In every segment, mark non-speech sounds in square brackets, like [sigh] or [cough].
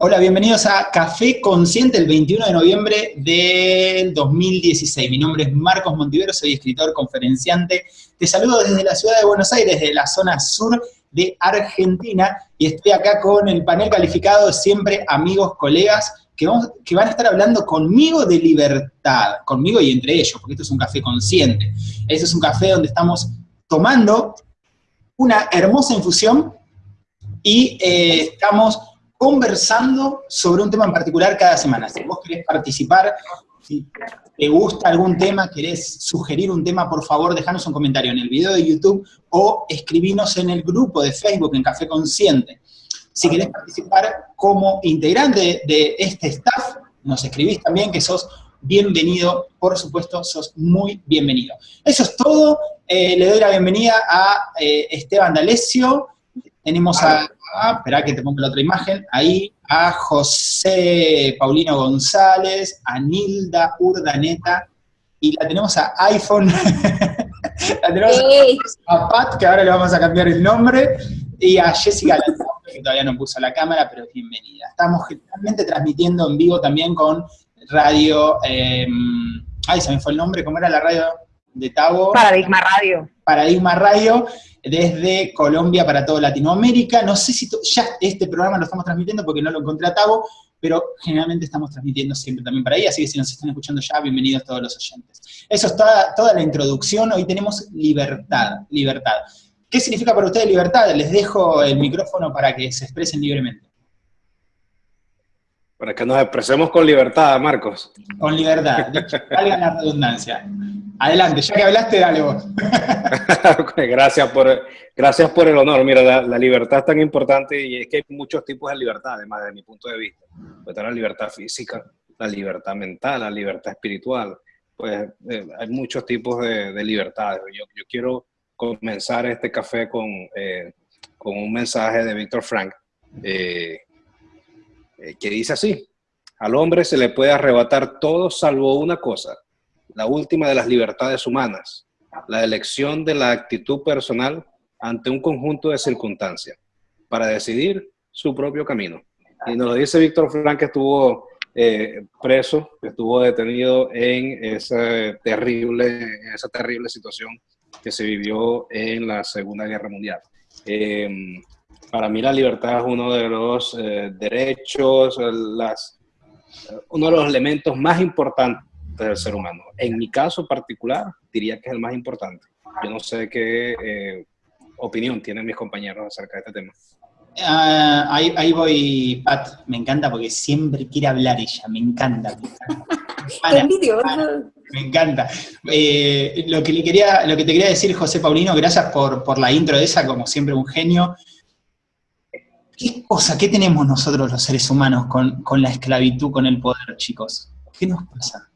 Hola, bienvenidos a Café Consciente el 21 de noviembre del 2016. Mi nombre es Marcos Montivero, soy escritor, conferenciante. Te saludo desde la ciudad de Buenos Aires, desde la zona sur de Argentina, y estoy acá con el panel calificado, siempre amigos, colegas, que, que van a estar hablando conmigo de libertad, conmigo y entre ellos, porque esto es un café consciente. Este es un café donde estamos tomando una hermosa infusión y eh, estamos conversando sobre un tema en particular cada semana. Si vos querés participar, si te gusta algún tema, querés sugerir un tema, por favor, dejanos un comentario en el video de YouTube o escribinos en el grupo de Facebook en Café Consciente. Si querés participar como integrante de este staff, nos escribís también que sos bienvenido, por supuesto, sos muy bienvenido. Eso es todo, eh, le doy la bienvenida a eh, Esteban D'Alessio, tenemos a Ah, espera que te ponga la otra imagen, ahí a José Paulino González, a Nilda Urdaneta, y la tenemos a iPhone, [laughs] la tenemos a Pat, que ahora le vamos a cambiar el nombre, y a Jessica que todavía no puso la cámara, pero bienvenida. Estamos generalmente transmitiendo en vivo también con radio, em, ay, se me fue el nombre, ¿cómo era la radio de Tavo? Paradigma Radio. Paradigma Radio, desde Colombia para toda Latinoamérica. No sé si ya este programa lo estamos transmitiendo porque no lo encontré a Tavo, pero generalmente estamos transmitiendo siempre también para ahí, así que si nos están escuchando ya, bienvenidos todos los oyentes. Eso es toda, toda la introducción, hoy tenemos libertad, libertad. ¿Qué significa para ustedes libertad? Les dejo el micrófono para que se expresen libremente. Para que nos expresemos con libertad, Marcos. Con libertad, valga la redundancia. Adelante, ya que hablaste, dale vos. [laughs] gracias, por, gracias por el honor. Mira, la, libertad es tan importante y es que hay muchos tipos de libertad, además de mi punto de vista. Pues la libertad física, la libertad mental, la libertad espiritual. Pues eh, hay muchos tipos de, de libertades. Yo, yo, quiero comenzar este café con, eh, con un mensaje de Víctor Frank eh, que dice así. Al hombre se le puede arrebatar todo salvo una cosa, la última de las libertades humanas, la elección de la actitud personal ante un conjunto de circunstancias para decidir su propio camino. Y nos lo dice Víctor Frank, que estuvo eh, preso, que estuvo detenido en esa terrible, esa terrible situación que se vivió en la Segunda Guerra Mundial. Em, para mí la libertad es uno de los eh, derechos, las, uno de los elementos más importantes del ser humano. En mi caso particular, diría que es el más importante. Yo no sé qué eh, opinión tienen mis compañeros acerca de este tema. Ah, ahí, voy, Pat, me encanta porque siempre quiere hablar ella, me encanta. Me encanta. Eh, lo, que le quería, lo que te quería decir, José Paulino, gracias por, por la intro de esa, como siempre un genio. ¿Qué cosa, qué tenemos nosotros los seres humanos con, con la esclavitud, con el poder, chicos? ¿Qué nos pasa?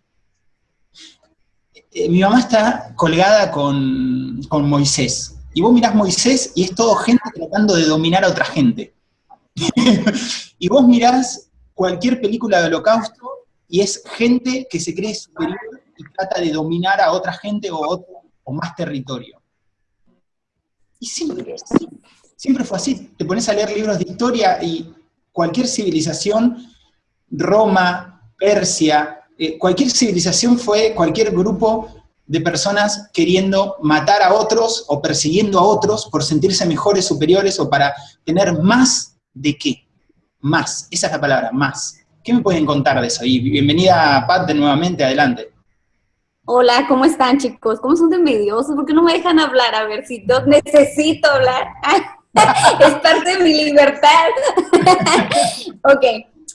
Eh, mi mamá está colgada con, Moisés. Y vos mirás Moisés y es todo gente tratando de dominar a otra gente. [laughs] y vos mirás cualquier película de holocausto y es gente que se cree superior y trata de dominar a otra gente o, otro, o más territorio. Y siempre, siempre fue así. Te pones a leer libros de historia y cualquier civilización, Roma, Persia, eh, cualquier civilización fue cualquier grupo de personas queriendo matar a otros o persiguiendo a otros por sentirse mejores, superiores o para tener más de qué. Más, esa es la palabra, más. ¿Qué me pueden contar de eso? Y bienvenida Pat de nuevamente, adelante. Hola, ¿cómo están chicos? ¿Cómo son de envidiosos? ¿Por qué no me dejan hablar? A ver si necesito hablar. [laughs] es parte de mi libertad. [laughs] ok,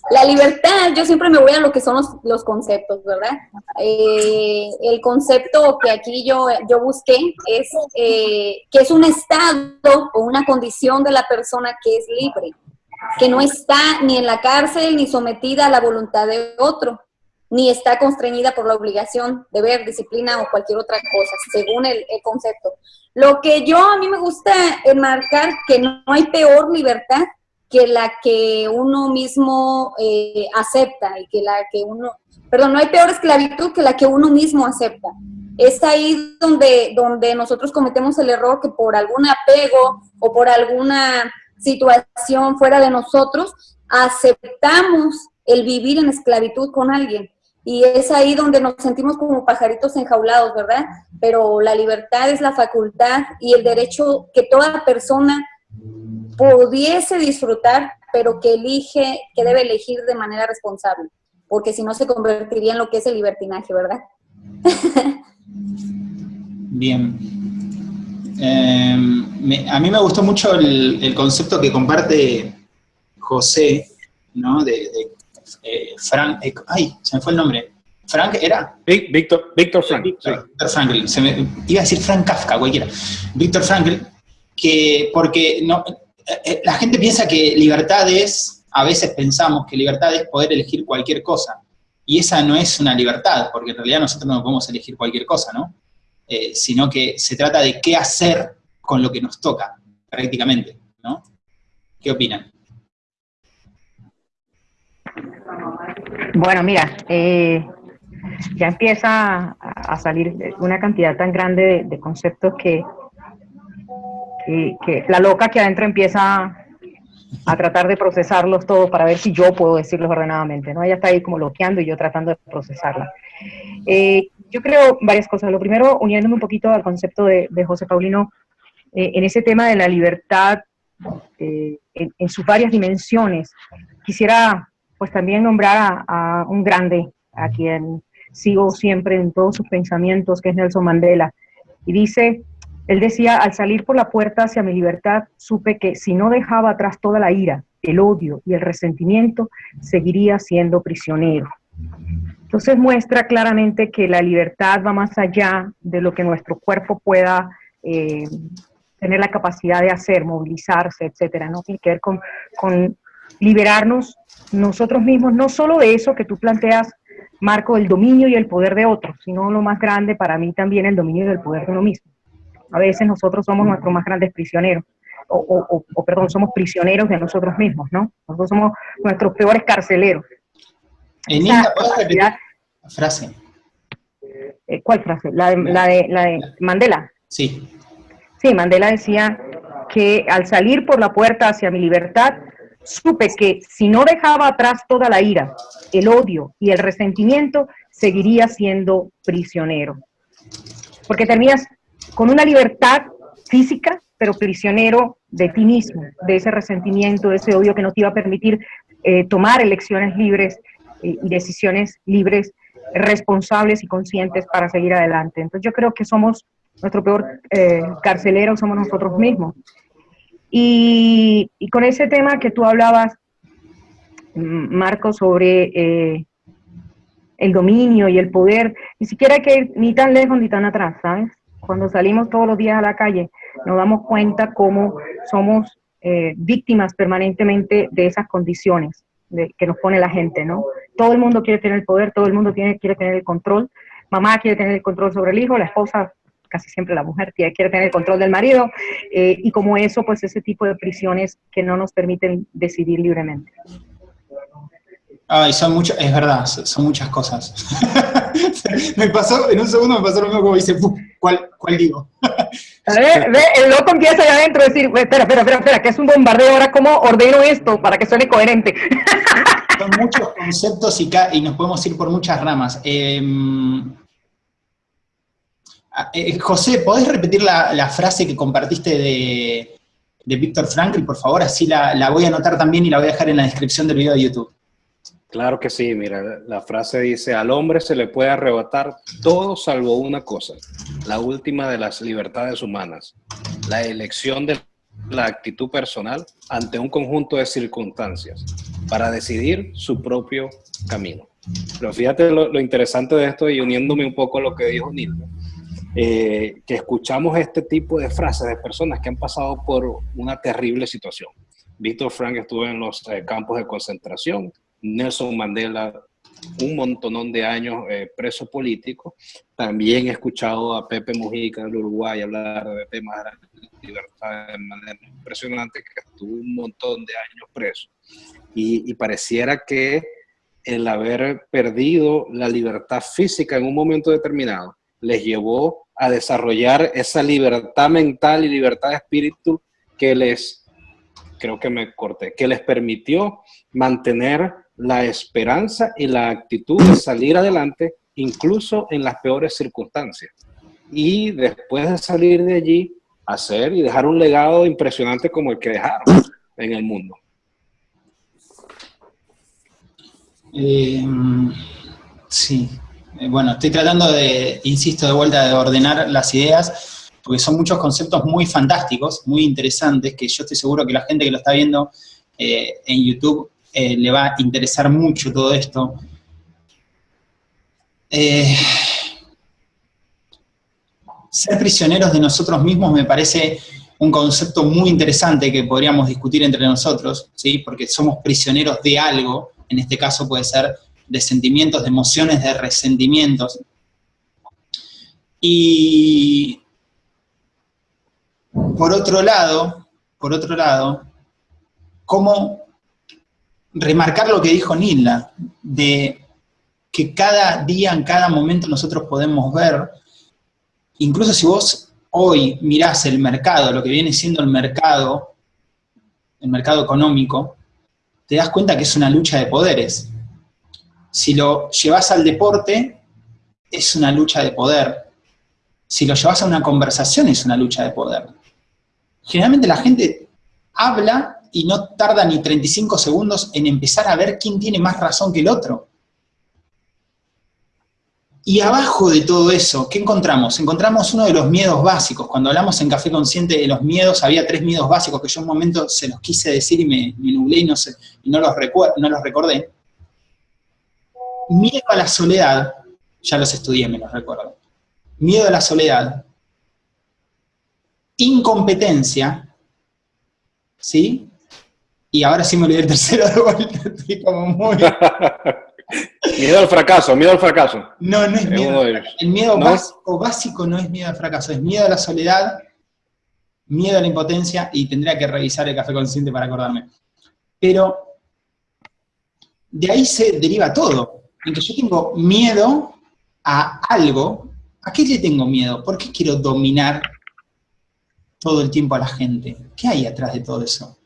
la libertad, yo siempre me voy a lo que son los, conceptos, ¿verdad? Eh, el concepto que aquí yo, yo busqué es eh, que es un estado o una condición de la persona que es libre, que no está ni en la cárcel ni sometida a la voluntad de otro, ni está constreñida por la obligación, de ver disciplina o cualquier otra cosa, según el, el concepto. Lo que yo a mí me gusta enmarcar que no hay peor libertad que la que uno mismo eh, acepta y que la que uno, perdón, no hay peor esclavitud que la que uno mismo acepta. Es ahí donde, donde nosotros cometemos el error que por algún apego o por alguna situación fuera de nosotros, aceptamos el vivir en esclavitud con alguien. Y es ahí donde nos sentimos como pajaritos enjaulados, ¿verdad? Pero la libertad es la facultad y el derecho que toda persona pudiese disfrutar, pero que elige, que debe elegir de manera responsable, porque si no se convertiría en lo que es el libertinaje, ¿verdad? [laughs] Bien. Em, a mí me gustó mucho el, concepto que comparte José, ¿no? De, eh, Frank, eh, ay, se me fue el nombre. ¿Frank era? Víctor, Víctor Frank. Víctor, Frankl, iba a decir Frank Kafka, cualquiera. Víctor Frankl, que porque no, eh, la gente piensa que libertad es, a veces pensamos que libertad es poder elegir cualquier cosa. Y esa no es una libertad, porque en realidad nosotros no podemos elegir cualquier cosa, ¿no? Eh, sino que se trata de qué hacer con lo que nos toca, prácticamente, ¿no? ¿Qué opinan? Bueno, mira, eh, ya empieza a salir una cantidad tan grande de, conceptos que, que, la loca que adentro empieza a tratar de procesarlos todos para ver si yo puedo decirlos ordenadamente, ¿no? Ella está ahí como bloqueando y yo tratando de procesarla. Eh, yo creo varias cosas. Lo primero, uniéndome un poquito al concepto de, José Paulino, eh, en ese tema de la libertad eh, en, sus varias dimensiones, quisiera pues también nombrar a, un grande, a quien sigo siempre en todos sus pensamientos, que es Nelson Mandela. Y dice, él decía, al salir por la puerta hacia mi libertad, supe que si no dejaba atrás toda la ira, el odio y el resentimiento, seguiría siendo prisionero. Entonces muestra claramente que la libertad va más allá de lo que nuestro cuerpo pueda eh, tener la capacidad de hacer, movilizarse, etcétera, ¿no? Tiene que ver con, con liberarnos nosotros mismos, no solo de eso que tú planteas, Marco, el dominio y el poder de otros, sino lo más grande para mí también el dominio y el poder de uno mismo. A veces nosotros somos nuestros más grandes prisioneros, o, o, perdón, somos prisioneros de nosotros mismos, ¿no? Nosotros somos nuestros peores carceleros. Enita, ¿puedes repetir la frase? Eh, ¿Cuál frase? La de, la de, la de Mandela. Sí. Sí, Mandela decía que al salir por la puerta hacia mi libertad, supe que si no dejaba atrás toda la ira, el odio y el resentimiento, seguiría siendo prisionero. Porque terminas con una libertad física, pero prisionero de ti mismo, de ese resentimiento, de ese odio que no te iba a permitir eh, tomar elecciones libres eh, y decisiones libres, responsables y conscientes para seguir adelante. Entonces yo creo que somos, nuestro peor eh, carcelero somos nosotros mismos. Y, con ese tema que tú hablabas, Marco, sobre el dominio y el poder, ni siquiera hay que ir ni tan lejos ni tan atrás, ¿sabes? Cuando salimos todos los días a la calle, nos damos cuenta cómo somos eh, víctimas permanentemente de esas condiciones que nos pone la gente, ¿no? Todo el mundo quiere tener el poder, todo el mundo quiere tener el control, mamá quiere tener el control sobre el hijo, la esposa casi siempre la mujer quiere tener el control del marido, eh, y como eso, pues ese tipo de prisiones que no nos permiten decidir libremente. Ay, son muchas, es verdad, son muchas cosas. [laughs] me pasó, en un segundo me pasó lo mismo como dice, ¿cuál, cuál digo? a ver, [laughs] ve, el loco empieza allá adentro a decir, espera, espera, espera, espera, que es un bombardeo, ahora cómo ordeno esto para que suene coherente. [laughs] son muchos conceptos y, y, nos podemos ir por muchas ramas. Eh, Ah, eh, José, ¿podés repetir la, frase que compartiste de, Víctor Frankl, por favor? Así la, voy a anotar también y la voy a dejar en la descripción del video de YouTube. Claro que sí, mira, la frase dice, al hombre se le puede arrebatar todo salvo una cosa, la última de las libertades humanas, la elección de la actitud personal ante un conjunto de circunstancias para decidir su propio camino. Pero fíjate lo, interesante de esto y uniéndome un poco a lo que dijo Nilda, eh, que escuchamos este tipo de frases de personas que han pasado por una terrible situación. Víctor Frank estuvo en los eh, campos de concentración, Nelson Mandela un montonón de años eh, preso político. También he escuchado a Pepe Mujica del Uruguay hablar de temas de libertad de manera impresionante, que estuvo un montón de años preso. y pareciera que el haber perdido la libertad física en un momento determinado les llevó a desarrollar esa libertad mental y libertad de espíritu que les creo que me corté, que les permitió mantener la esperanza y la actitud de salir adelante, incluso en las peores circunstancias. Y después de salir de allí, hacer y dejar un legado impresionante como el que dejaron en el mundo. Eh, sí, bueno, estoy tratando de, insisto, de vuelta de ordenar las ideas, porque son muchos conceptos muy fantásticos, muy interesantes, que yo estoy seguro que la gente que lo está viendo eh, en YouTube le va a interesar mucho todo esto. ser prisioneros de nosotros mismos me parece un concepto muy interesante que podríamos discutir entre nosotros, ¿sí? porque somos prisioneros de algo, en este caso puede ser de sentimientos, de emociones, de resentimientos. Y por otro lado, por otro lado, cómo remarcar lo que dijo Nilda, de que cada día, en cada momento nosotros podemos ver, incluso si vos hoy mirás el mercado, lo que viene siendo el mercado, el mercado económico, te das cuenta que es una lucha de poderes. Si lo llevas al deporte, es una lucha de poder. Si lo llevas a una conversación, es una lucha de poder. Generalmente la gente habla y no tarda ni 35 segundos en empezar a ver quién tiene más razón que el otro. Y abajo de todo eso, ¿qué encontramos? Encontramos uno de los miedos básicos. Cuando hablamos en Café Consciente de los miedos, había tres miedos básicos que yo en un momento se los quise decir y me, nublé y no, sé, y no, los no los recordé. Miedo a la soledad, ya los estudié, me los recuerdo. Miedo a la soledad. Incompetencia, ¿sí? Y ahora sí me olvidé el tercero de vuelta, [laughs] estoy como muy... [laughs] Miedo al fracaso, miedo al fracaso. No, no es miedo. El miedo básico, básico no es miedo al fracaso, es miedo a la soledad, miedo a la impotencia, y tendría que revisar el café consciente para acordarme. Pero de ahí se deriva todo. En que yo tengo miedo a algo. ¿A qué le tengo miedo? ¿Por qué quiero dominar todo el tiempo a la gente? ¿Qué hay atrás de todo eso?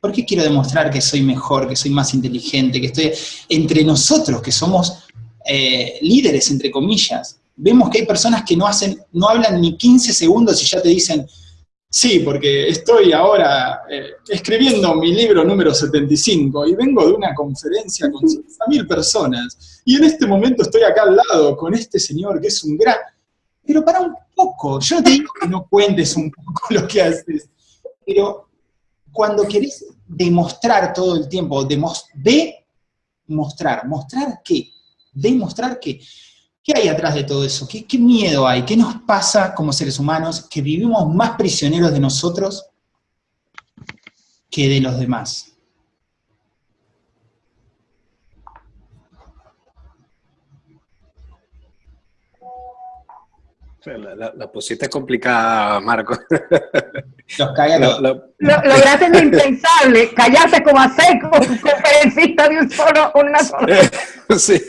¿Por qué quiero demostrar que soy mejor, que soy más inteligente, que estoy entre nosotros, que somos eh, líderes, entre comillas? Vemos que hay personas que no hacen, no hablan ni 15 segundos y ya te dicen, sí, porque estoy ahora eh, escribiendo mi libro número 75 y vengo de una conferencia con 50.000 personas y en este momento estoy acá al lado con este señor que es un gran... Pero para un poco, yo te digo que no cuentes un poco [laughs] lo que haces, pero cuando querés demostrar todo el tiempo, de mostrar, ¿mostrar qué? Demostrar qué. ¿Qué hay atrás de todo eso? ¿Qué, ¿Qué miedo hay? ¿Qué nos pasa como seres humanos que vivimos más prisioneros de nosotros que de los demás? La, la, pusiste complicada, Marco. [laughs] Los lo, lo, lograste lo impensable, callarse como a seco, conferencista de un solo, una sola. [laughs] sí.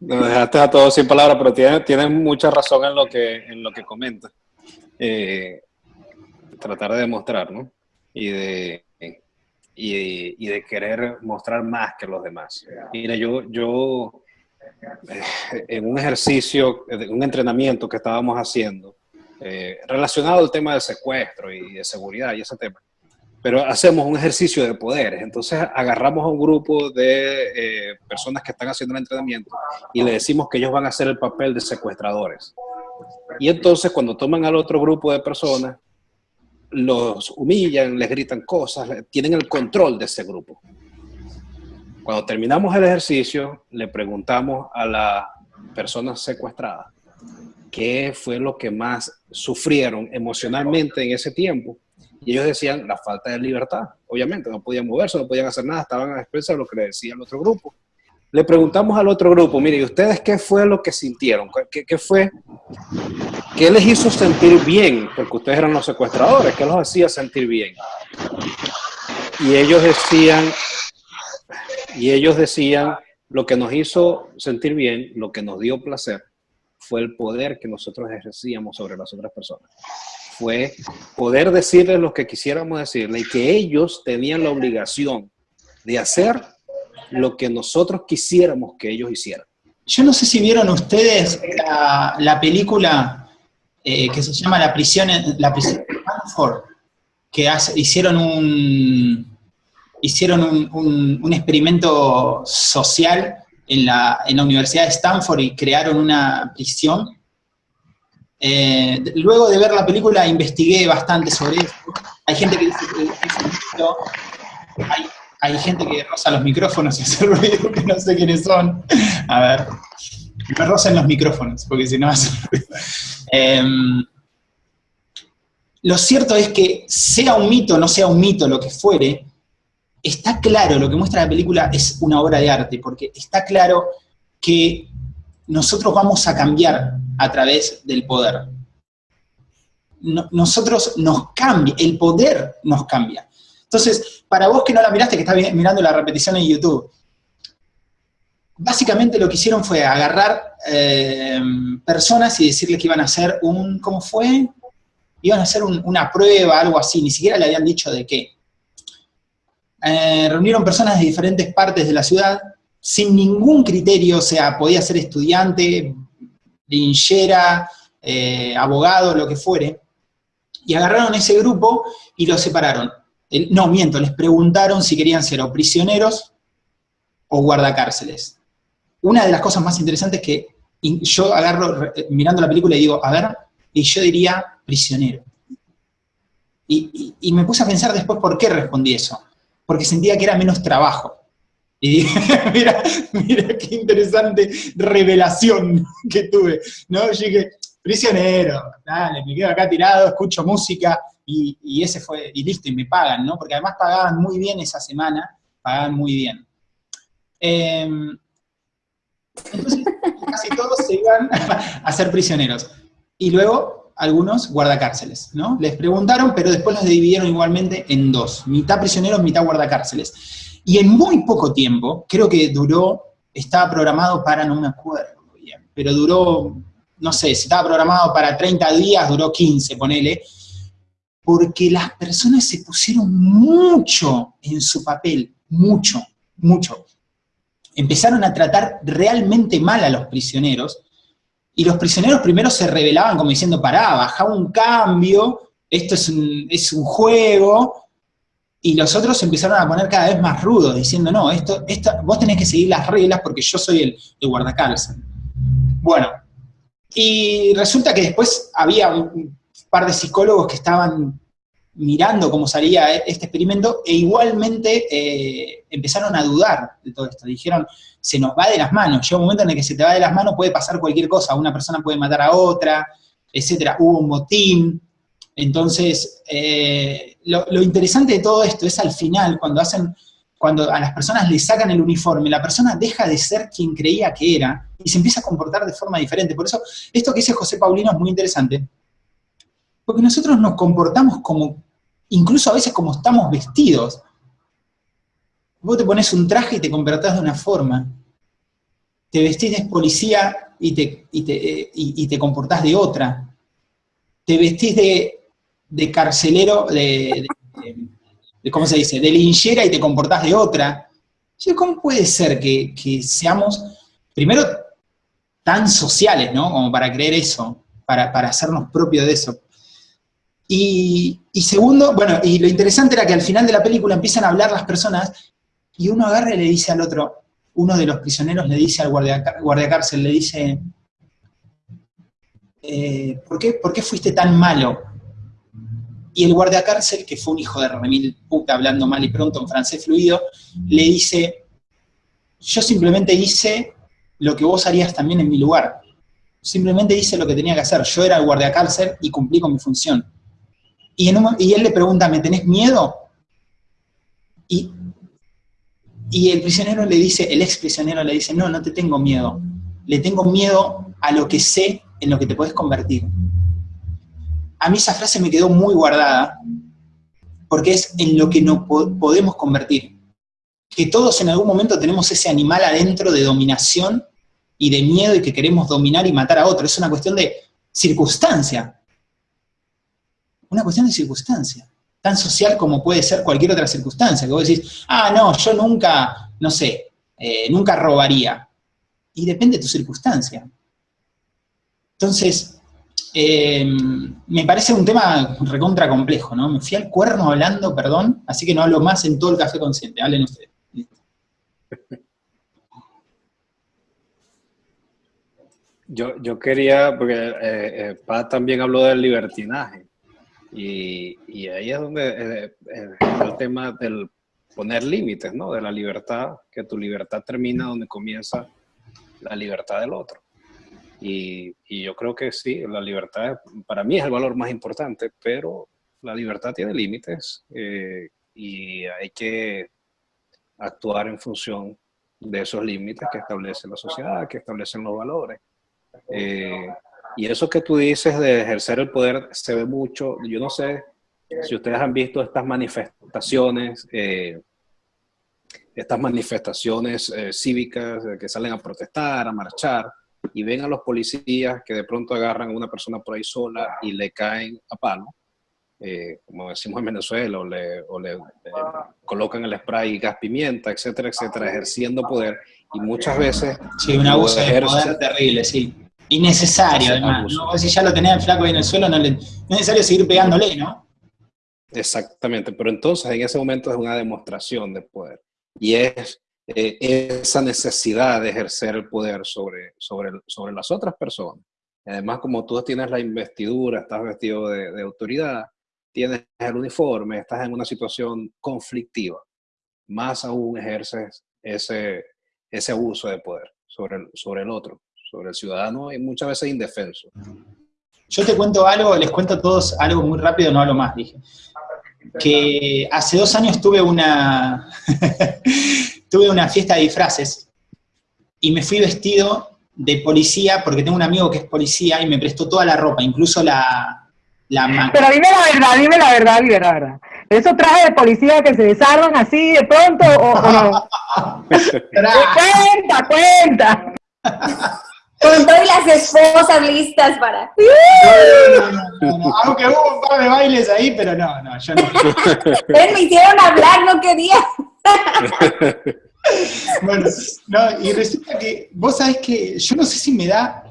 Nos dejaste a todos sin palabras, pero tienes, tienes mucha razón en lo que, en lo que comentas. Eh, tratar de demostrar, ¿no? Y de, y, y de querer mostrar más que los demás. Mira, yo, yo en un ejercicio, un entrenamiento que estábamos haciendo, eh, relacionado al tema del secuestro y de seguridad y ese tema, pero hacemos un ejercicio de poderes. Entonces agarramos a un grupo de eh, personas que están haciendo el entrenamiento y le decimos que ellos van a hacer el papel de secuestradores. Y entonces cuando toman al otro grupo de personas, los humillan, les gritan cosas, tienen el control de ese grupo. Cuando terminamos el ejercicio, le preguntamos a la persona secuestrada qué fue lo que más sufrieron emocionalmente en ese tiempo. Y ellos decían la falta de libertad. Obviamente, no podían moverse, no podían hacer nada, estaban a expensas de lo que le decía el otro grupo. Le preguntamos al otro grupo, mire, ¿y ustedes qué fue lo que sintieron? ¿Qué, qué fue? ¿Qué les hizo sentir bien? Porque ustedes eran los secuestradores, ¿qué los hacía sentir bien? Y ellos decían, y ellos decían, lo que nos hizo sentir bien, lo que nos dio placer, fue el poder que nosotros ejercíamos sobre las otras personas. fue poder decirles lo que quisiéramos decirle y que ellos tenían la obligación de hacer lo que nosotros quisiéramos que ellos hicieran. Yo no sé si vieron ustedes la, película eh, que se llama La prisión, la prisión de Stanford, que hicieron un hicieron un, experimento social en la, Universidad de Stanford y crearon una prisión eh, luego de ver la película investigué bastante sobre eso. Hay gente que dice que es hay, hay, gente que roza los micrófonos y [laughs] hace ruido que no sé quiénes son. A ver, me rozan los micrófonos, porque si no hace ruido. Em, lo cierto es que sea un mito, no sea un mito, lo que fuere, está claro, lo que muestra la película es una obra de arte, porque está claro que nosotros vamos a cambiar a través del poder. nosotros nos cambia, el poder nos cambia. Entonces, para vos que no la miraste, que estás mirando la repetición en YouTube, básicamente lo que hicieron fue agarrar eh, personas y decirles que iban a hacer un, ¿cómo fue? Iban a hacer una prueba, algo así, ni siquiera le habían dicho de qué. Eh, reunieron personas de diferentes partes de la ciudad, sin ningún criterio, o sea, podía ser estudiante, linchera, eh, abogado, lo que fuere, y agarraron ese grupo y lo separaron. no, miento, les preguntaron si querían ser o prisioneros o guardacárceles. Una de las cosas más interesantes que yo agarro, mirando la película y digo, a ver, y yo diría prisionero. y me puse a pensar después por qué respondí eso. Porque sentía que era menos trabajo. Y [laughs] mira, mira qué interesante revelación que tuve, ¿no? Yo dije, prisionero, dale, me quedo acá tirado, escucho música, y, ese fue, y listo, y me pagan, ¿no? Porque además pagaban muy bien esa semana, pagaban muy bien. Em, entonces, casi todos se iban [laughs] a ser prisioneros. Y luego, algunos guardacárceles, ¿no? Les preguntaron, pero después los dividieron igualmente en dos, mitad prisioneros, mitad guardacárceles. Y en muy poco tiempo, creo que duró, estaba programado para, no me acuerdo bien, pero duró, no sé, si estaba programado para 30 días, duró 15, ponele, porque las personas se pusieron mucho en su papel, mucho, mucho. Empezaron a tratar realmente mal a los prisioneros, y los prisioneros primero se rebelaban como diciendo, pará, baja un cambio, esto es un, es un juego, y los otros empezaron a poner cada vez más rudos, diciendo, no, esto, esto, vos tenés que seguir las reglas porque yo soy el, el. Bueno, y resulta que después había un par de psicólogos que estaban mirando cómo salía este experimento, e igualmente eh, empezaron a dudar de todo esto. Dijeron, se nos va de las manos, llega un momento en el que se te va de las manos, puede pasar cualquier cosa, una persona puede matar a otra, etcétera. Hubo un motín, entonces, eh, lo, interesante de todo esto es al final, cuando hacen, cuando a las personas le sacan el uniforme, la persona deja de ser quien creía que era y se empieza a comportar de forma diferente. Por eso, esto que dice José Paulino es muy interesante, porque nosotros nos comportamos como, incluso a veces como estamos vestidos. Vos te pones un traje y te comportás de una forma, te vestís de policía y te, y te, eh, y te comportás de otra, te vestís de de carcelero, de, ¿cómo se dice?, de linchera y te comportás de otra. ¿Cómo puede ser que, seamos, primero, tan sociales, ¿no?, como para creer eso, para, hacernos propios de eso. Y, segundo, bueno, y lo interesante era que al final de la película empiezan a hablar las personas y uno agarra y le dice al otro, uno de los prisioneros le dice al guardia, guardiacárcel, le dice, eh, ¿por, qué, ¿por qué fuiste tan malo? Y el guardiacárcel, que fue un hijo de remil puta hablando mal y pronto en francés fluido, le dice, yo simplemente hice lo que vos harías también en mi lugar. Simplemente hice lo que tenía que hacer. Yo era el guardiacárcel y cumplí con mi función. Y, él le pregunta, ¿me tenés miedo? Y, y el prisionero le dice, el ex prisionero le dice, no, no te tengo miedo. Le tengo miedo a lo que sé en lo que te puedes convertir a mí esa frase me quedó muy guardada, porque es en lo que nos podemos convertir. Que todos en algún momento tenemos ese animal adentro de dominación y de miedo y que queremos dominar y matar a otro. Es una cuestión de circunstancia. Una cuestión de circunstancia, tan social como puede ser cualquier otra circunstancia, que vos decís, ah, no, yo nunca, no sé, eh, nunca robaría. Y depende de tu circunstancia. Entonces, eh, me parece un tema recontra complejo, ¿no? Me fui al cuerno hablando, perdón, así que no hablo más en todo el café consciente. Hablen ustedes. Yo, yo quería, porque eh, eh, Paz también habló del libertinaje, y, y ahí es donde eh, eh, el tema del poner límites, ¿no? De la libertad, que tu libertad termina donde comienza la libertad del otro. Y, y, yo creo que sí, la libertad para mí es el valor más importante, pero la libertad tiene límites eh, y hay que actuar en función de esos límites que establece la sociedad, que establecen los valores. Eh, y eso que tú dices de ejercer el poder se ve mucho, yo no sé si ustedes han visto estas manifestaciones, eh, estas manifestaciones eh, cívicas que salen a protestar, a marchar, y ven a los policías que de pronto agarran a una persona por ahí sola y le caen a palo, eh, como decimos en Venezuela, o le, o le colocan el spray y gas pimienta, etcétera, etcétera, ejerciendo poder. Y muchas veces... Sí, un abuso de poder terrible, sí. Innecesario, además. Si ya lo tenía el flaco ahí en el suelo, no, le, no es necesario seguir pegándole, ¿no? Exactamente, pero entonces en ese momento es una demostración de poder. Y es eh, esa necesidad de ejercer el poder sobre, sobre, sobre las otras personas. Además, como tú tienes la investidura, estás vestido de, de autoridad, tienes el uniforme, estás en una situación conflictiva, más aún ejerces ese, ese abuso de poder sobre el, sobre el otro sobre el ciudadano y muchas veces indefenso. Yo te cuento algo, les cuento a todos algo muy rápido, no hablo más, dije. Que hace dos años tuve una, [laughs] tuve una fiesta de disfraces y me fui vestido de policía porque tengo un amigo que es policía y me prestó toda la ropa, incluso la, la Pero dime la verdad, dime la verdad, dime la verdad. ¿Esos trajes de policía que se desarman así de pronto o, o no? [laughs] cuenta, cuenta. [laughs] Con todas las esposas listas para... No, no, no, Aunque hubo un par de bailes ahí, pero no, no, yo no. [laughs] Me hicieron hablar, no quería. [laughs] bueno, no, y resulta que, vos sabés que, yo no sé si me da,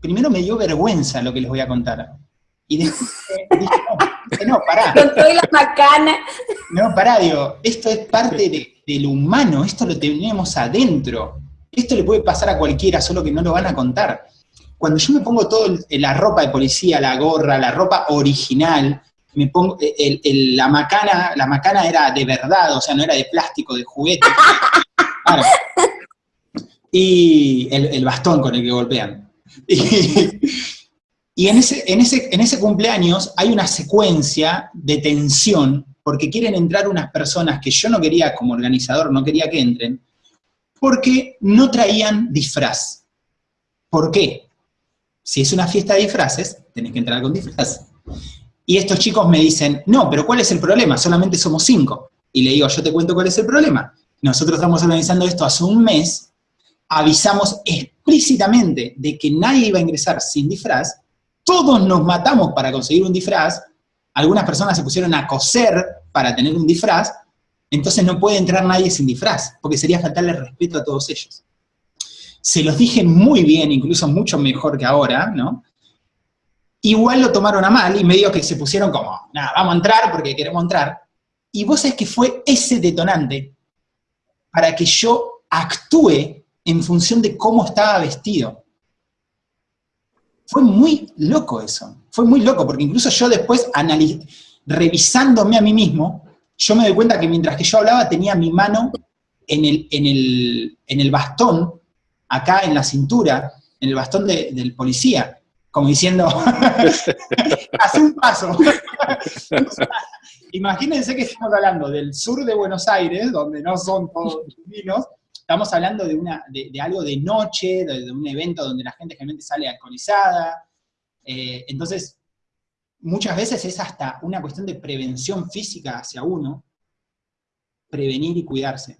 primero me dio vergüenza lo que les voy a contar. Y después dije, no, no, pará. Con toda la macana. No, pará, digo, esto es parte de, de lo humano, esto lo tenemos adentro. Esto le puede pasar a cualquiera, solo que no lo van a contar. Cuando yo me pongo todo la ropa de policía, la gorra, la ropa original, me pongo eh, la macana, la macana era de verdad, o sea, no era de plástico, de juguete. [laughs] Y el, bastón con el que golpean. [laughs] Y, en, ese, en, ese, en ese cumpleaños hay una secuencia de tensión, porque quieren entrar unas personas que yo no quería, como organizador, no quería que entren, porque no traían disfraz. ¿Por qué? Si es una fiesta de disfraces, tenés que entrar con disfraz. Y estos chicos me dicen, no, pero ¿cuál es el problema? Solamente somos cinco. Y le digo, yo te cuento cuál es el problema. Nosotros estamos organizando esto hace un mes, avisamos explícitamente de que nadie iba a ingresar sin disfraz, todos nos matamos para conseguir un disfraz, algunas personas se pusieron a coser para tener un disfraz, entonces no puede entrar nadie sin disfraz, porque sería faltarle respeto a todos ellos. Se los dije muy bien, incluso mucho mejor que ahora, ¿no? Igual lo tomaron a mal y medio que se pusieron como, nada, vamos a entrar porque queremos entrar. Y vos sabés que fue ese detonante para que yo actúe en función de cómo estaba vestido. Fue muy loco eso, fue muy loco, porque incluso yo después, revisándome a mí mismo, yo me doy cuenta que mientras que yo hablaba tenía mi mano en el, en el, bastón, acá en la cintura, en el bastón del policía, como diciendo, [laughs] hace un paso. [laughs] Imagínense que estamos hablando del sur de Buenos Aires, donde no son todos divinos, estamos hablando de, una, de, algo de noche, de, un evento donde la gente generalmente sale alcoholizada, eh, entonces muchas veces es hasta una cuestión de prevención física hacia uno, prevenir y cuidarse.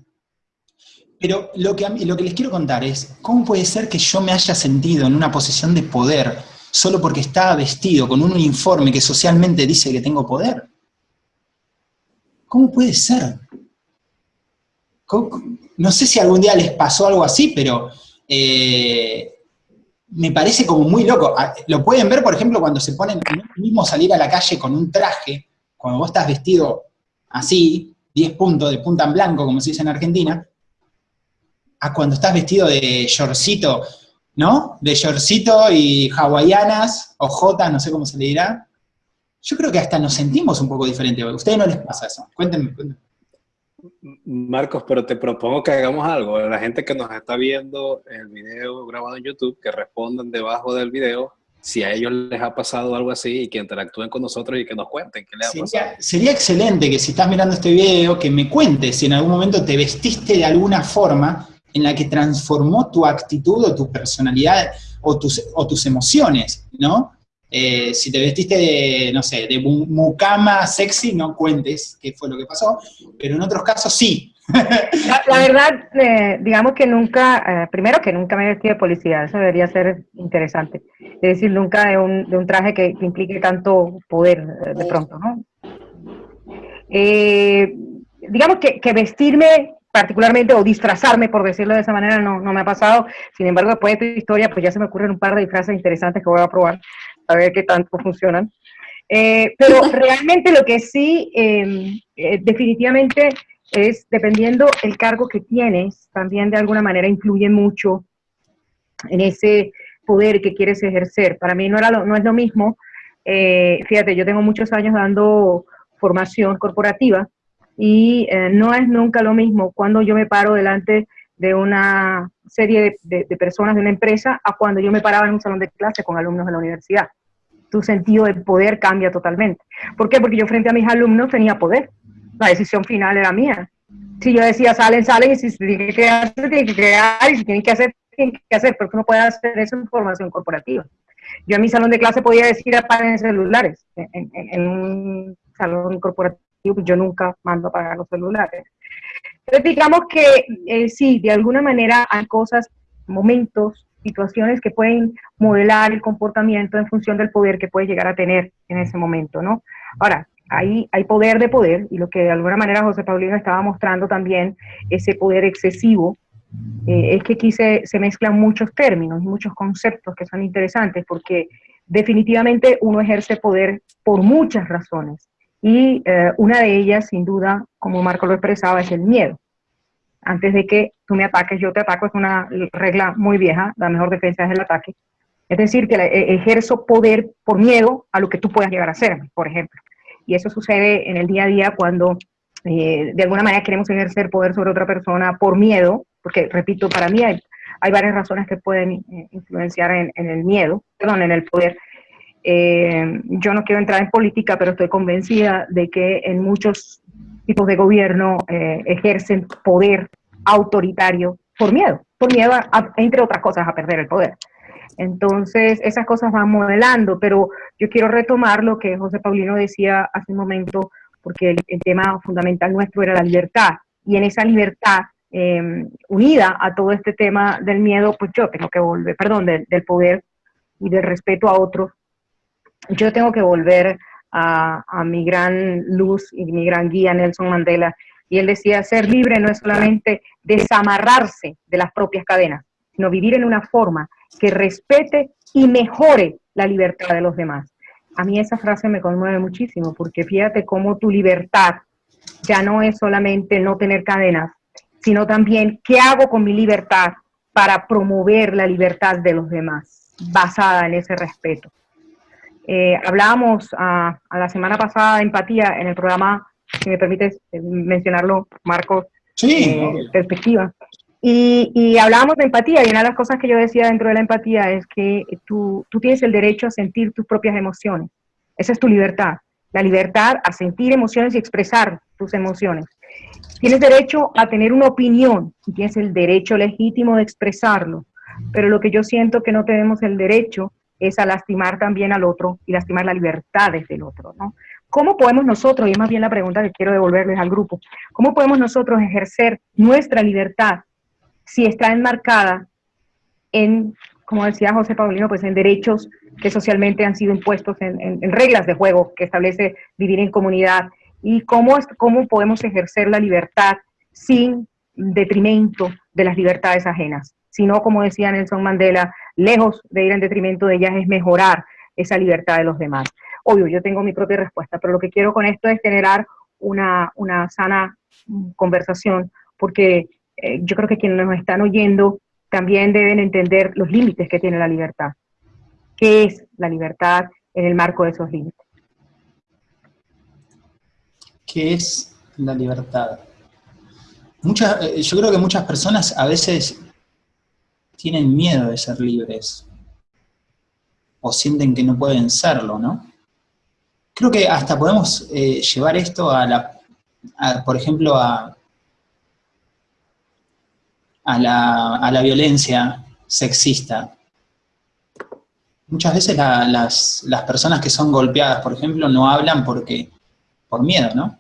Pero lo que, lo que les quiero contar es, ¿cómo puede ser que yo me haya sentido en una posición de poder solo porque está vestido con un uniforme que socialmente dice que tengo poder? ¿Cómo puede ser? No sé si algún día les pasó algo así, pero eh, me parece como muy loco. Ah, lo pueden ver, por ejemplo, cuando se ponen, mismo salir a la calle con un traje, cuando vos estás vestido así, 10 puntos de punta en blanco, como se dice en Argentina, a cuando estás vestido de shortcito, ¿no? De shortcito y hawaianas, o jotas, no sé cómo se le dirá. Yo creo que hasta nos sentimos un poco diferentes. ¿A ustedes no les pasa eso? Cuéntenme, cuéntenme. Marcos, pero te propongo que hagamos algo. La gente que nos está viendo el video grabado en YouTube, que respondan debajo del video si a ellos les ha pasado algo así y que interactúen con nosotros y que nos cuenten qué les ha pasado. Sería excelente que si estás mirando este video, que me cuentes si en algún momento te vestiste de alguna forma en la que transformó tu actitud o tu personalidad o tus, o tus emociones, ¿no? Eh, si te vestiste de, no sé, de mucama sexy, no cuentes qué fue lo que pasó, pero en otros casos sí. La, verdad, eh, digamos que nunca, eh, primero que nunca me vestí de policía, eso debería ser interesante. Es decir, nunca de un, de un traje que, implique tanto poder de pronto, ¿no? digamos que, que, vestirme particularmente o disfrazarme, por decirlo de esa manera, no, no me ha pasado. Sin embargo, después de tu historia, pues ya se me ocurren un par de disfraces interesantes que voy a probar a ver qué tanto funcionan. Eh, pero [laughs] realmente lo que sí, em, eh, definitivamente, es dependiendo el cargo que tienes, también de alguna manera influye mucho en ese poder que quieres ejercer. Para mí no, era no es lo mismo, eh, fíjate, yo tengo muchos años dando formación corporativa y no es nunca lo mismo cuando yo me paro delante de una serie de, personas de una empresa a cuando yo me paraba en un salón de clase con alumnos de la universidad. Tu sentido de poder cambia totalmente. ¿Por qué? Porque yo frente a mis alumnos tenía poder. La decisión final era mía. Si yo decía salen, salen, y si se tienen que quedar, se tienen que quedar, y si tienen que hacer, tienen que hacer, porque uno puede hacer eso en formación corporativa. Yo en mi salón de clase podía decir apaguen celulares. En, en un salón corporativo yo nunca mando a apagar los celulares. Entonces, digamos que eh, sí, de alguna manera hay cosas, momentos, situaciones que pueden modelar el comportamiento en función del poder que puedes llegar a tener en ese momento, ¿no? Ahora, hay, hay poder de poder, y lo que de alguna manera José Paulino estaba mostrando también, ese poder excesivo, eh, es que aquí se, se mezclan muchos términos muchos conceptos que son interesantes, porque definitivamente uno ejerce poder por muchas razones. Y eh, una de ellas, sin duda, como Marco lo expresaba, es el miedo. Antes de que tú me ataques, yo te ataco, es una regla muy vieja, la mejor defensa es el ataque. Es decir, que eh, ejerzo poder por miedo a lo que tú puedas llegar a hacerme, por ejemplo. Y eso sucede en el día a día cuando eh, de alguna manera queremos ejercer poder sobre otra persona por miedo, porque, repito, para mí hay, hay varias razones que pueden influenciar en, en, el miedo, perdón, en el poder. Eh, yo no quiero entrar en política, pero estoy convencida de que en muchos tipos de gobierno eh, ejercen poder autoritario por miedo, por miedo, entre otras cosas, a perder el poder. Entonces, esas cosas van modelando, pero yo quiero retomar lo que José Paulino decía hace un momento, porque el, tema fundamental nuestro era la libertad, y en esa libertad, em, unida a todo este tema del miedo, pues yo tengo que volver, perdón, del, del poder y del respeto a otros, yo tengo que volver a, mi gran luz y mi gran guía Nelson Mandela. Y él decía, ser libre no es solamente desamarrarse de las propias cadenas, sino vivir en una forma que respete y mejore la libertad de los demás. A mí esa frase me conmueve muchísimo, porque fíjate cómo tu libertad ya no es solamente no tener cadenas, sino también qué hago con mi libertad para promover la libertad de los demás, basada en ese respeto. Eh, hablábamos a, la semana pasada de empatía en el programa, si me permites eh, mencionarlo, Marcos, sí. Eh, perspectiva. Y, y, hablábamos de empatía y una de las cosas que yo decía dentro de la empatía es que tú, tú tienes el derecho a sentir tus propias emociones. Esa es tu libertad. La libertad a sentir emociones y expresar tus emociones. Tienes derecho a tener una opinión y tienes el derecho legítimo de expresarlo. Pero lo que yo siento que no tenemos el derecho es a lastimar también al otro y lastimar las libertades del otro, ¿no? ¿Cómo podemos nosotros, y es más bien la pregunta que quiero devolverles al grupo, cómo podemos nosotros ejercer nuestra libertad si está enmarcada en, como decía José Paulino, pues en derechos que socialmente han sido impuestos en, reglas de juego que establece vivir en comunidad y cómo, cómo podemos ejercer la libertad sin detrimento de las libertades ajenas, sino, como decía Nelson Mandela, lejos de ir en detrimento de ellas es mejorar esa libertad de los demás. Obvio, yo tengo mi propia respuesta, pero lo que quiero con esto es generar una, una sana conversación, porque eh, yo creo que quienes nos están oyendo también deben entender los límites que tiene la libertad. ¿Qué es la libertad en el marco de esos límites? ¿Qué es la libertad? Muchas, eh, yo creo que muchas personas a veces tienen miedo de ser libres o sienten que no pueden serlo, ¿no? Creo que hasta podemos eh, llevar esto a la, por ejemplo, a, a la, violencia sexista. Muchas veces las, personas que son golpeadas, por ejemplo, no hablan porque, por miedo, ¿no?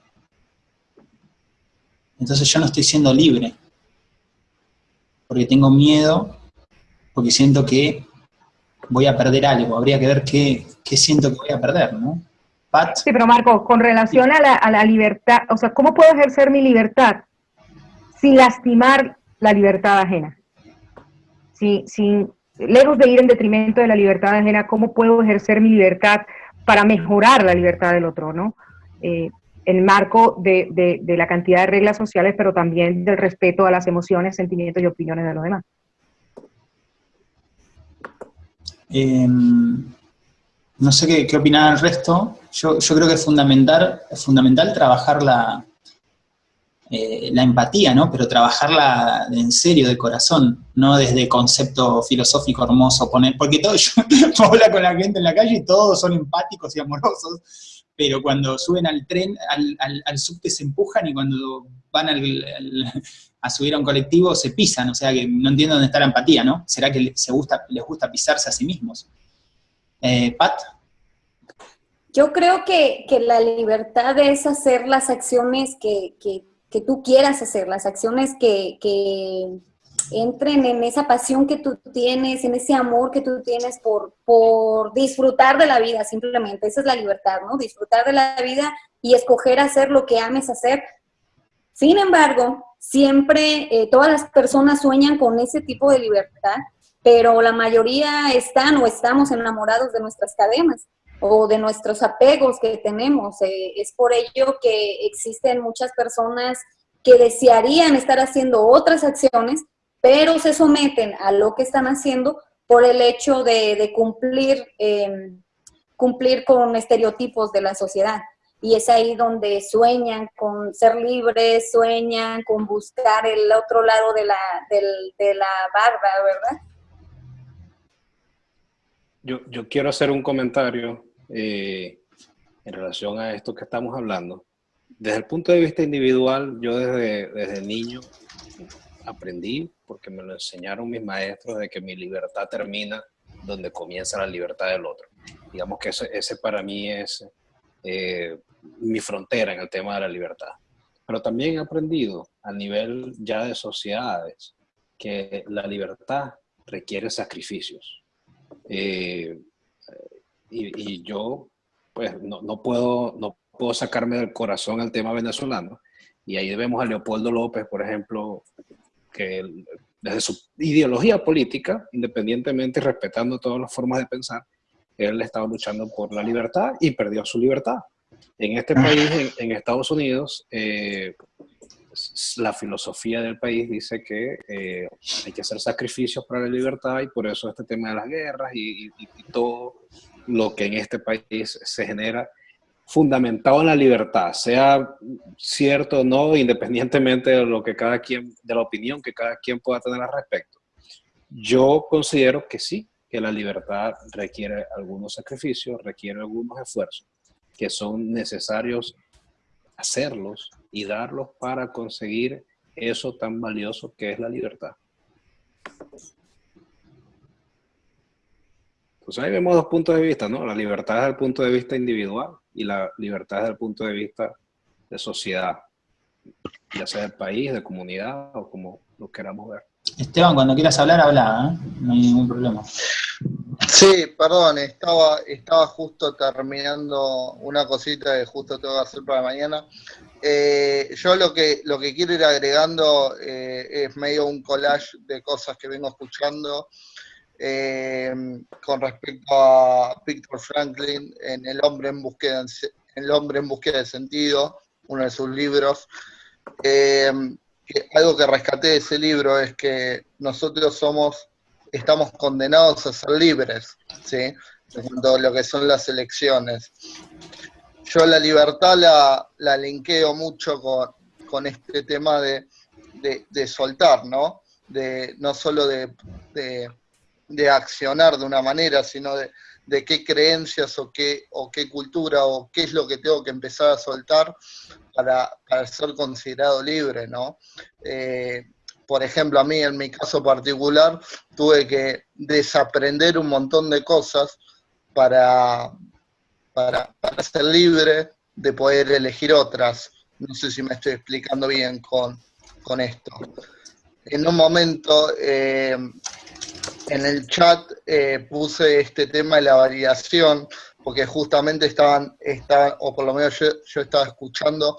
Entonces yo no estoy siendo libre, porque tengo miedo, porque siento que voy a perder algo, habría que ver qué, siento que voy a perder, ¿no? Pat. Sí, pero Marco, con relación a la, a la libertad, o sea, ¿cómo puedo ejercer mi libertad sin lastimar la libertad ajena. Si, sin, lejos de ir en detrimento de la libertad ajena, ¿cómo puedo ejercer mi libertad para mejorar la libertad del otro? ¿no? Eh, en marco de, la cantidad de reglas sociales, pero también del respeto a las emociones, sentimientos y opiniones de los demás. Em, no sé qué, qué opinar el resto. Yo, yo, creo que es fundamental, fundamental trabajar la, eh, la empatía, ¿no? Pero trabajarla en serio, de corazón, no desde concepto filosófico hermoso, poner, porque todo, [laughs] yo hablo con la gente en la calle y todos son empáticos y amorosos, pero cuando suben al tren, al, al, subte se empujan y cuando van a subir a un colectivo se pisan, o sea que no entiendo dónde está la empatía, ¿no? ¿Será que gusta, les gusta pisarse a sí mismos? Eh, Pat. Yo creo que, la libertad es hacer las acciones que, que que tú quieras hacer, las acciones que, entren en esa pasión que tú tienes, en ese amor que tú tienes por, por disfrutar de la vida, simplemente. Esa es la libertad, ¿no? Disfrutar de la vida y escoger hacer lo que ames hacer. Sin embargo, siempre eh, todas las personas sueñan con ese tipo de libertad, pero la mayoría están o estamos enamorados de nuestras cadenas o de nuestros apegos que tenemos. Eh, es por ello que existen muchas personas que desearían estar haciendo otras acciones, pero se someten a lo que están haciendo por el hecho de, cumplir, em, cumplir con estereotipos de la sociedad. Y es ahí donde sueñan con ser libres, sueñan con buscar el otro lado de la, de la barba, ¿verdad? Yo, yo quiero hacer un comentario eh, en relación a esto que estamos hablando. Desde el punto de vista individual, yo desde, desde niño aprendí, porque me lo enseñaron mis maestros, de que mi libertad termina donde comienza la libertad del otro. Digamos que ese, ese para mí es eh, mi frontera en el tema de la libertad. Pero también he aprendido a nivel ya de sociedades que la libertad requiere sacrificios. Eh, y, yo pues no, no, puedo, no puedo sacarme del corazón el tema venezolano. Y ahí vemos a Leopoldo López, por ejemplo, que desde su ideología política, independientemente y respetando todas las formas de pensar, él estaba luchando por la libertad y perdió su libertad. En este país, en, Estados Unidos, eh, la filosofía del país dice que eh, hay que hacer sacrificios para la libertad y por eso este tema de las guerras y, y todo lo que en este país se genera fundamentado en la libertad, sea cierto o no, independientemente de lo que cada quien, de la opinión que cada quien pueda tener al respecto. Yo considero que sí, que la libertad requiere algunos sacrificios, requiere algunos esfuerzos, que son necesarios hacerlos y darlos para conseguir eso tan valioso que es la libertad. Entonces ahí vemos dos puntos de vista, ¿no? La libertad desde el punto de vista individual y la libertad desde el punto de vista de sociedad, ya sea del país, de comunidad o como lo queramos ver. Esteban, cuando quieras hablar, habla, ¿eh? no hay ningún problema. Sí, perdón, estaba, estaba justo terminando una cosita que justo tengo que hacer para mañana. Eh, yo lo que, lo que quiero ir agregando eh, es medio un collage de cosas que vengo escuchando con respecto a Victor Franklin en El hombre en búsqueda, El hombre en búsqueda de sentido, uno de sus libros. Algo que rescaté de ese libro es que nosotros somos estamos condenados a ser libres, ¿sí? En cuanto lo que son las elecciones. Yo la libertad la, la linkeo mucho con, con este tema de, de, soltar, ¿no? De, no solo de, de, accionar de una manera, sino de, de qué creencias o qué, o qué cultura o qué es lo que tengo que empezar a soltar para, para ser considerado libre, ¿no? Eh, por ejemplo, a mí en mi caso particular, tuve que desaprender un montón de cosas para, para, ser libre de poder elegir otras. No sé si me estoy explicando bien con, esto. En un momento, eh, en el chat eh, puse este tema de la validación, porque justamente estaban, o por lo menos yo, estaba escuchando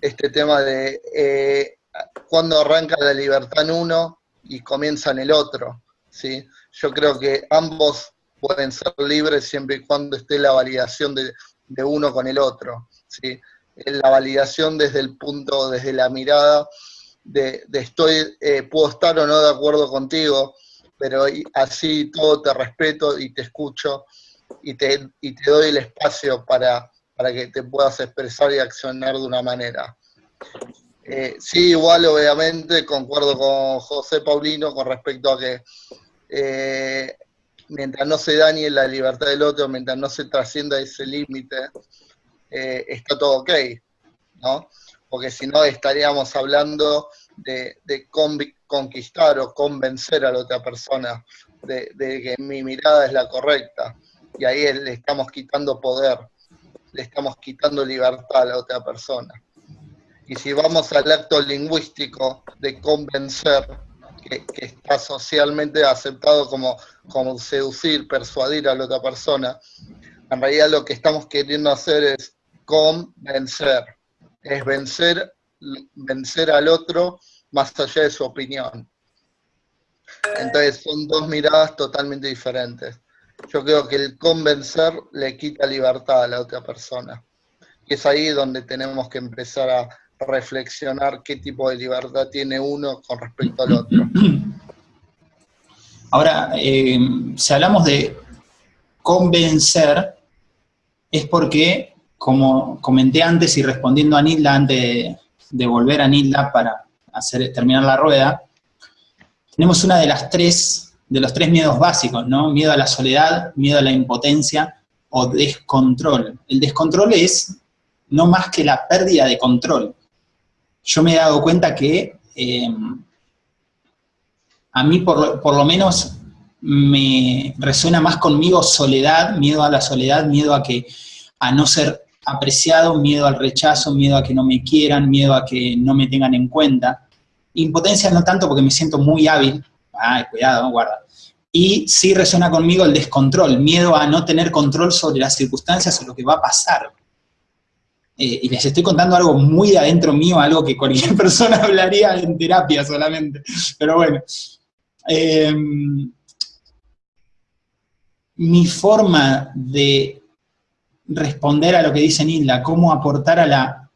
este tema de eh, cuando arranca la libertad en uno y comienza en el otro. ¿sí? Yo creo que ambos pueden ser libres siempre y cuando esté la validación de, uno con el otro. ¿sí? La validación desde el punto, desde la mirada de, estoy, eh, puedo estar o no de acuerdo contigo, pero así todo te respeto y te escucho y te, y te doy el espacio para, para que te puedas expresar y accionar de una manera. Eh, sí, igual obviamente concuerdo con José Paulino con respecto a que eh, mientras no se dañe la libertad del otro, mientras no se trascienda ese límite, eh, está todo ok, ¿no? Porque si no estaríamos hablando de, conquistar o convencer a la otra persona de, de, que mi mirada es la correcta. Y ahí le estamos quitando poder, le estamos quitando libertad a la otra persona. Y si vamos al acto lingüístico de convencer, que, está socialmente aceptado como, como seducir, persuadir a la otra persona, en realidad lo que estamos queriendo hacer es convencer, es vencer, vencer al otro más allá de su opinión. Entonces son dos miradas totalmente diferentes. Yo creo que el convencer le quita libertad a la otra persona. Es ahí donde tenemos que empezar a, reflexionar qué tipo de libertad tiene uno con respecto al otro. Ahora, eh, si hablamos de convencer, es porque, como comenté antes y respondiendo a Nilda antes de, volver a Nilda para hacer, terminar la rueda, tenemos una de las tres, de los tres miedos básicos, ¿no? Miedo a la soledad, miedo a la impotencia o descontrol. El descontrol es no más que la pérdida de control yo me he dado cuenta que em, a mí por, lo menos me resuena más conmigo soledad, miedo a la soledad, miedo a que a no ser apreciado, miedo al rechazo, miedo a que no me quieran, miedo a que no me tengan en cuenta. Impotencia no tanto porque me siento muy hábil, ay, cuidado, guarda. Y sí resuena conmigo el descontrol, miedo a no tener control sobre las circunstancias o lo que va a pasar. Eh, y les estoy contando algo muy de adentro mío, algo que cualquier [laughs] persona hablaría en terapia solamente, pero bueno. Em, mi forma de responder a lo que dice Nilda, cómo aportar a la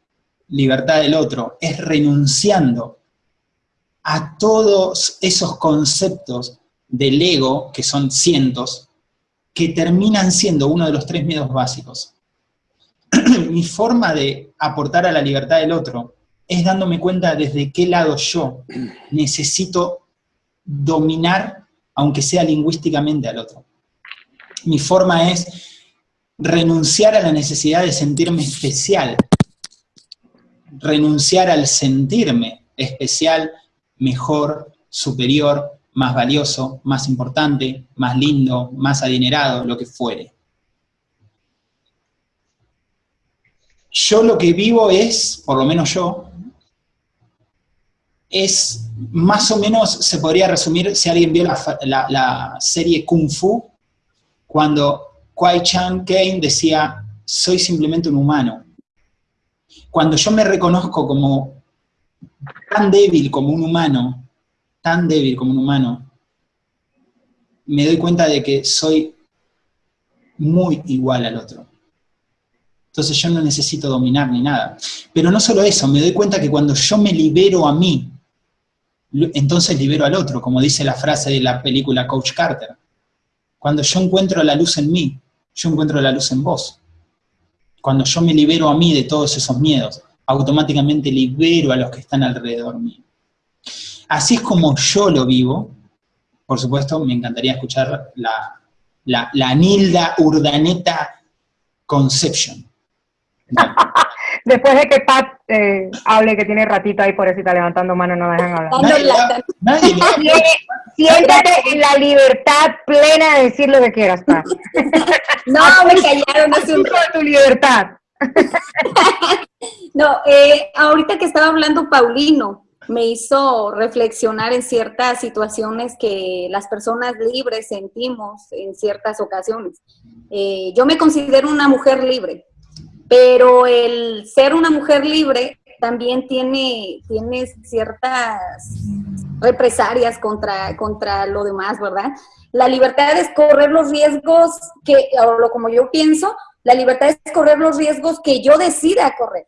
libertad del otro, es renunciando a todos esos conceptos del ego, que son cientos, que terminan siendo uno de los tres miedos básicos. [clears throat] mi forma de aportar a la libertad del otro es dándome cuenta desde qué lado yo necesito dominar, aunque sea lingüísticamente, al otro. Mi forma es renunciar a la necesidad de sentirme especial, renunciar al sentirme especial, mejor, superior, más valioso, más importante, más lindo, más adinerado, lo que fuere. Yo lo que vivo es, por lo menos yo, es más o menos, se podría resumir, si alguien vio la, serie Kung Fu, cuando Kwai Chan Kane decía, soy simplemente un humano. Cuando yo me reconozco como tan débil como un humano, tan débil como un humano, me doy cuenta de que soy muy igual al otro. Entonces yo no necesito dominar ni nada. Pero no solo eso, me doy cuenta que cuando yo me libero a mí, entonces libero al otro, como dice la frase de la película Coach Carter. Cuando yo encuentro la luz en mí, yo encuentro la luz en vos. Cuando yo me libero a mí de todos esos miedos, automáticamente libero a los que están alrededor mío. Así es como yo lo vivo. Por supuesto, me encantaría escuchar la, la, la Nilda Urdaneta Conception. [laughs] Después de que Pat eh, hable que tiene ratito ahí, por eso está levantando mano, no dejan hablar. Siéntate en la libertad plena de decir lo que quieras, Pat. [laughs] no, me callaron hace un rato. tu libertad. [laughs] no, eh, ahorita que estaba hablando Paulino, me hizo reflexionar en ciertas situaciones que las personas libres sentimos en ciertas ocasiones. Eh, yo me considero una mujer libre, pero el ser una mujer libre también tiene, tiene ciertas represalias contra, contra lo demás, ¿verdad? La libertad es correr los riesgos que, o como yo pienso, la libertad es correr los riesgos que yo decida correr.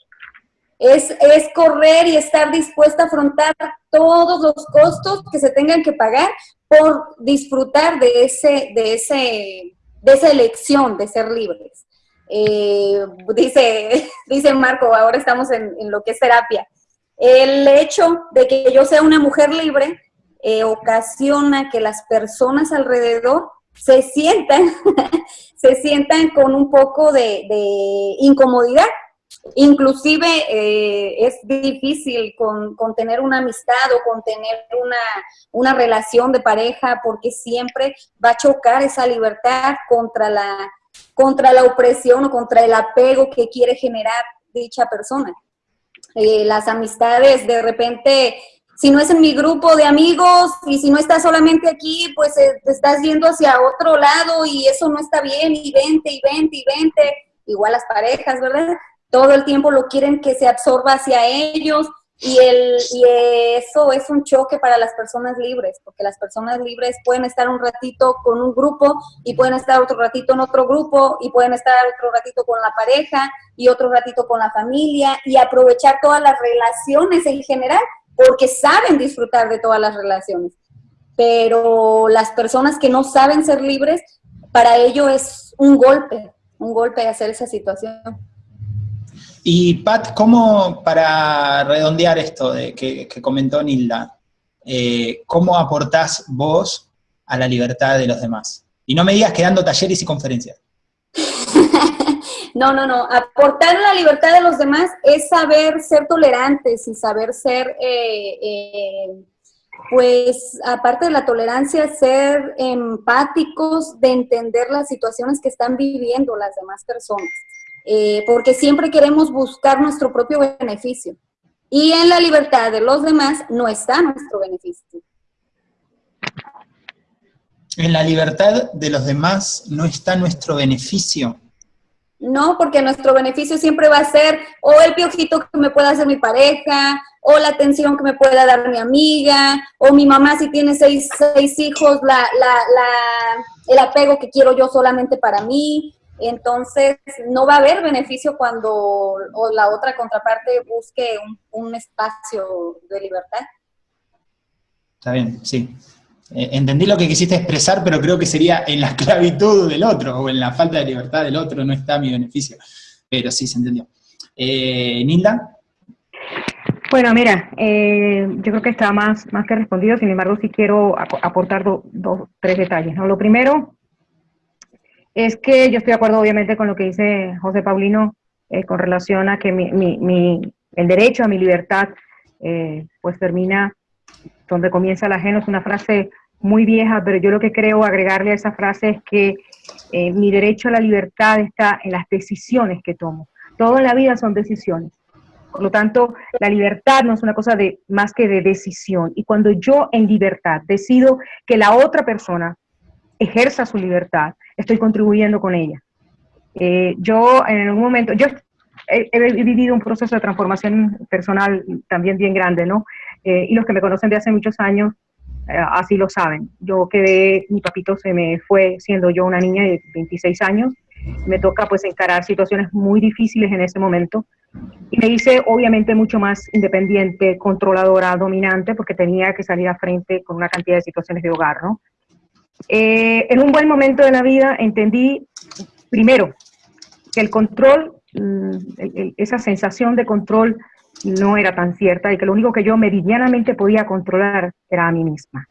Es, es, correr y estar dispuesta a afrontar todos los costos que se tengan que pagar por disfrutar de, ese, de, ese, de esa elección de ser libres. Eh, dice, [laughs] dice Marco, ahora estamos en, lo que es terapia. El hecho de que yo sea una mujer libre eh, ocasiona que las personas alrededor se sientan, [laughs] se sientan con un poco de, incomodidad. Inclusive eh, es difícil con, tener una amistad o con tener una, una relación de pareja porque siempre va a chocar esa libertad contra la, contra la opresión o contra el apego que quiere generar dicha persona. Eh, las amistades de repente, si no es en mi grupo de amigos y si no estás solamente aquí, pues eh, te estás yendo hacia otro lado y eso no está bien y vente y vente y vente. Igual las parejas, ¿verdad? Todo el tiempo lo quieren que se absorba hacia ellos y, el, y eso es un choque para las personas libres, porque las personas libres pueden estar un ratito con un grupo y pueden estar otro ratito en otro grupo y pueden estar otro ratito con la pareja y otro ratito con la familia y aprovechar todas las relaciones en general, porque saben disfrutar de todas las relaciones. Pero las personas que no saben ser libres, para ello es un golpe, un golpe hacer esa situación. Y Pat, ¿cómo, para redondear esto de que, comentó Nilda, eh, cómo aportás vos a la libertad de los demás? Y no me digas que dando talleres y conferencias. [laughs] no, no, no. Aportar la libertad de los demás es saber ser tolerantes y saber ser, eh, eh, pues, aparte de la tolerancia, ser empáticos de entender las situaciones que están viviendo las demás personas. Eh, porque siempre queremos buscar nuestro propio beneficio. Y en la libertad de los demás no está nuestro beneficio. En la libertad de los demás no está nuestro beneficio. No, porque nuestro beneficio siempre va a ser o el piojito que me pueda hacer mi pareja, o la atención que me pueda dar mi amiga, o mi mamá si tiene seis, seis hijos, la, la, la, el apego que quiero yo solamente para mí, entonces, no va a haber beneficio cuando la otra contraparte busque un, espacio de libertad. Está bien, sí. Eh, entendí lo que quisiste expresar, pero creo que sería en la [laughs] esclavitud del otro, o en la falta de libertad del otro, no está mi beneficio. Pero sí, se entendió. Eh, ¿Nilda? Bueno, mira, eh, yo creo que está más, más que respondido, sin embargo, sí quiero aportar dos, tres detalles. ¿no? Lo primero, es que yo estoy de acuerdo obviamente con lo que dice José Paulino eh, con relación a que el derecho a mi libertad eh, pues termina donde comienza el ajeno. Es una frase muy vieja, pero yo lo que creo agregarle a esa frase es que eh, mi derecho a la libertad está en las decisiones que tomo. Todo en la vida son decisiones. Por lo tanto, la libertad no es una cosa de más que de decisión. Y cuando yo en libertad decido que la otra persona ejerza su libertad, estoy contribuyendo con ella. Eh, yo en algún momento, yo he, vivido un proceso de transformación personal también bien grande, ¿no? Eh, y los que me conocen de hace muchos años, eh, así lo saben. Yo quedé, mi papito se me fue siendo yo una niña de 26 años, me toca pues encarar situaciones muy difíciles en ese momento, y me hice obviamente mucho más independiente, controladora, dominante, porque tenía que salir a frente con una cantidad de situaciones de hogar, ¿no? Eh, en un buen momento de la vida entendí, primero, que el control, mm, esa sensación de control no era tan cierta y que lo único que yo meridianamente podía controlar era a mí misma.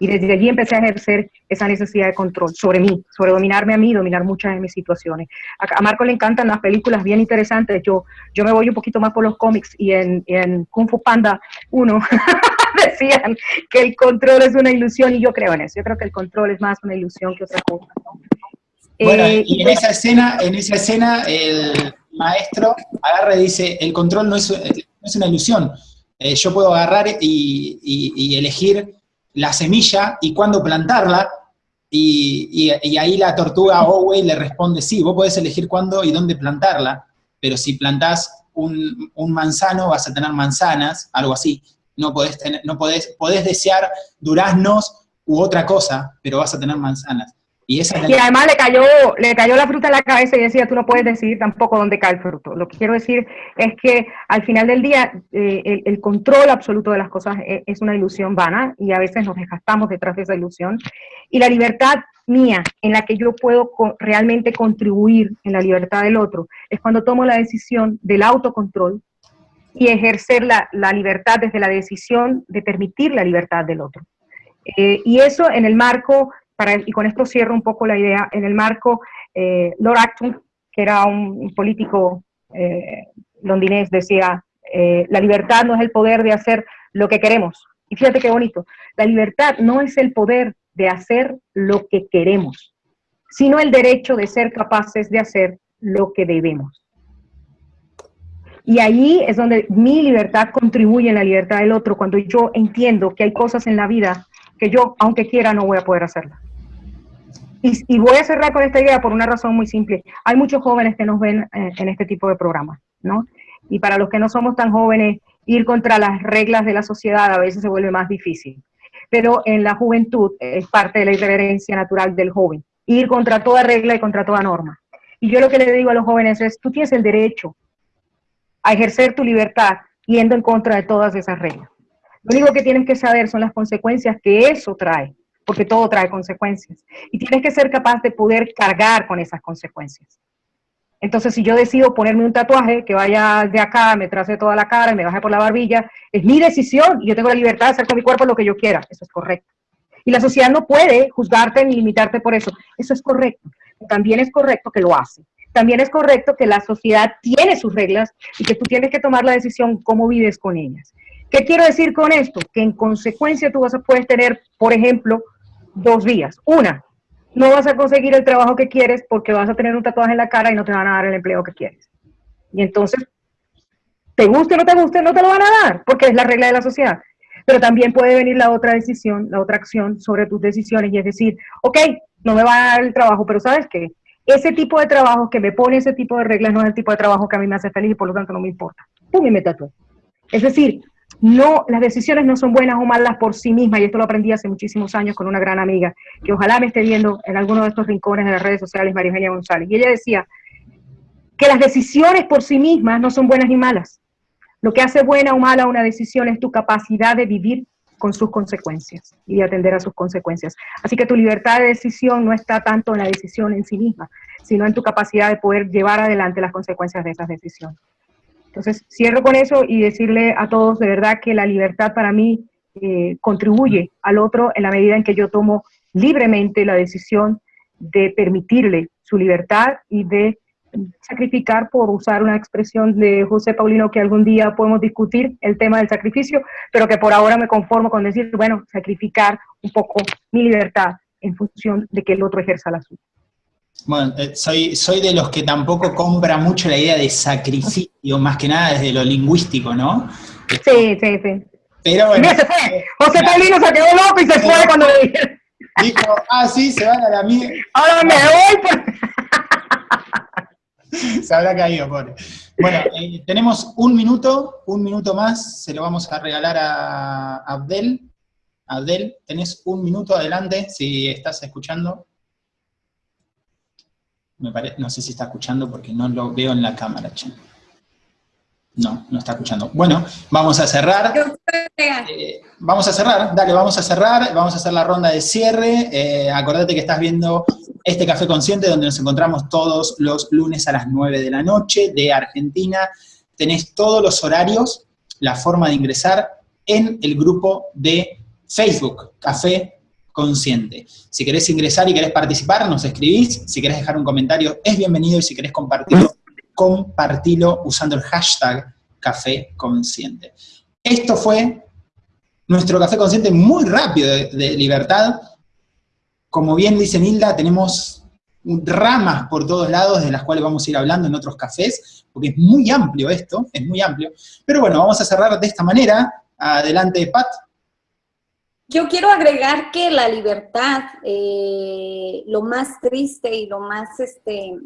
Y desde allí empecé a ejercer esa necesidad de control sobre mí, sobre dominarme a mí, dominar muchas de mis situaciones. A, Marco le encantan las películas bien interesantes. Yo, yo me voy un poquito más por los cómics y en, en Kung Fu Panda 1 [laughs] [laughs] decían que el control es una ilusión y yo creo en eso. Yo creo que el control es más una ilusión que otra cosa. Bueno, eh, y en esa escena, en esa escena el maestro agarra y dice, el control no es, es una ilusión. Eh, yo puedo agarrar y, y elegir la semilla y cuándo plantarla, y, ahí la tortuga Owey le responde, sí, vos podés elegir cuándo y dónde plantarla, pero si plantás un, manzano vas a tener manzanas, algo así. No podés, tener, no podés, podés desear duraznos u otra cosa, pero vas a tener manzanas. Y, además le cayó, le cayó la fruta en la cabeza y decía, tú no puedes decir tampoco dónde cae el fruto. Lo que quiero decir es que al final del día eh, el, control absoluto de las cosas es, es, una ilusión vana y a veces nos desgastamos detrás de esa ilusión. Y la libertad mía en la que yo puedo realmente contribuir en la libertad del otro es cuando tomo la decisión del autocontrol y ejercer la, libertad desde la decisión de permitir la libertad del otro. Eh, y eso en el marco y con esto cierro un poco la idea, en el marco, eh, Lord Acton, que era un, político eh, londinés, decía, la libertad no es el poder de hacer lo que queremos. Y fíjate qué bonito, la libertad no es el poder de hacer lo que queremos, sino el derecho de ser capaces de hacer lo que debemos. Y ahí es donde mi libertad contribuye en la libertad del otro, cuando yo entiendo que hay cosas en la vida que yo, aunque quiera, no voy a poder hacerlas. Y, voy a cerrar con esta idea por una razón muy simple. Hay muchos jóvenes que nos ven eh, en este tipo de programas, ¿no? Y para los que no somos tan jóvenes, ir contra las reglas de la sociedad a veces se vuelve más difícil. Pero en la juventud es parte de la irreverencia natural del joven, ir contra toda regla y contra toda norma. Y yo lo que le digo a los jóvenes es, tú tienes el derecho a ejercer tu libertad yendo en contra de todas esas reglas. Lo único que tienes que saber son las consecuencias que eso trae porque todo trae consecuencias. Y tienes que ser capaz de poder cargar con esas consecuencias. Entonces, si yo decido ponerme un tatuaje que vaya de acá, me trace toda la cara y me baje por la barbilla, es mi decisión y yo tengo la libertad de hacer con mi cuerpo lo que yo quiera. Eso es correcto. Y la sociedad no puede juzgarte ni limitarte por eso. Eso es correcto. También es correcto que lo hace. También es correcto que la sociedad tiene sus reglas y que tú tienes que tomar la decisión cómo vives con ellas. ¿Qué quiero decir con esto? Que en consecuencia tú vas a poder tener, por ejemplo, dos vías. Una, no vas a conseguir el trabajo que quieres porque vas a tener un tatuaje en la cara y no te van a dar el empleo que quieres. Y entonces, te guste o no te guste, no te lo van a dar porque es la regla de la sociedad. Pero también puede venir la otra decisión, la otra acción sobre tus decisiones y es decir, ok, no me va a dar el trabajo, pero ¿sabes qué? Ese tipo de trabajo que me pone ese tipo de reglas no es el tipo de trabajo que a mí me hace feliz y por lo tanto no me importa. Pum, y me tatúo. Es decir, no, las decisiones no son buenas o malas por sí mismas, y esto lo aprendí hace muchísimos años con una gran amiga, que ojalá me esté viendo en alguno de estos rincones de las redes sociales, María Eugenia González. Y ella decía que las decisiones por sí mismas no son buenas ni malas. Lo que hace buena o mala una decisión es tu capacidad de vivir con sus consecuencias y de atender a sus consecuencias. Así que tu libertad de decisión no está tanto en la decisión en sí misma, sino en tu capacidad de poder llevar adelante las consecuencias de esas decisiones. Entonces, cierro con eso y decirle a todos de verdad que la libertad para mí eh, contribuye al otro en la medida en que yo tomo libremente la decisión de permitirle su libertad y de sacrificar, por usar una expresión de José Paulino que algún día podemos discutir el tema del sacrificio, pero que por ahora me conformo con decir, bueno, sacrificar un poco mi libertad en función de que el otro ejerza la suya. Bueno, eh, soy, soy de los que tampoco compra mucho la idea de sacrificio, más que nada desde lo lingüístico, ¿no? Sí, sí, sí. Pero bueno. se fue. José Paulino se quedó loco y se fue cuando lo Dijo, ah, sí, se van a la mierda. Ahora me voy. [laughs] Se habrá caído, pobre. Bueno, [laughs] eh, tenemos un minuto, un minuto más, se lo vamos a regalar a Abdel. Abdel, tenés un minuto adelante, si estás escuchando. Me no sé si está escuchando porque no lo veo en la cámara, che. No, no está escuchando. Bueno, vamos a cerrar. Eh, vamos a cerrar, dale, vamos a cerrar, vamos a hacer la ronda de cierre. Eh, acordate que estás viendo este Café Consciente donde nos encontramos todos los lunes a las 9 de la noche de Argentina. Tenés todos los horarios, la forma de ingresar en el grupo de Facebook, Café Consciente. Si querés ingresar y querés participar, nos escribís. Si querés dejar un comentario, es bienvenido. Y si querés compartirlo, compartilo usando el hashtag Café Consciente. Esto fue nuestro Café Consciente muy rápido de, libertad como bien dice Nilda, tenemos ramas por todos lados de las cuales vamos a ir hablando en otros cafés, porque es muy amplio esto, es muy amplio. Pero bueno, vamos a cerrar de esta manera. Adelante, Pat. Yo quiero agregar que la libertad, eh, lo más triste y lo más este,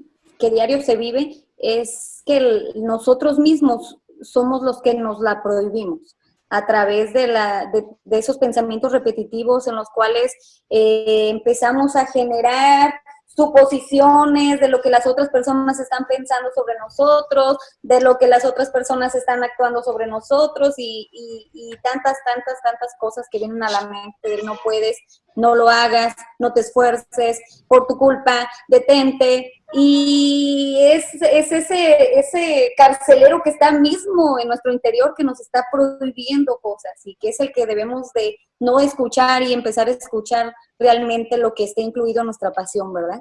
que diario se vive, es que nosotros mismos somos los que nos la prohibimos a través de, la, de, esos pensamientos repetitivos en los cuales eh, empezamos a generar suposiciones de lo que las otras personas están pensando sobre nosotros, de lo que las otras personas están actuando sobre nosotros y, y, tantas, tantas, tantas cosas que vienen a la mente, no puedes, no lo hagas, no te esfuerces, por tu culpa, detente, y es, ese, ese carcelero que está mismo en nuestro interior que nos está prohibiendo cosas y que es el que debemos de no escuchar y empezar a escuchar realmente lo que esté incluido en nuestra pasión, ¿verdad?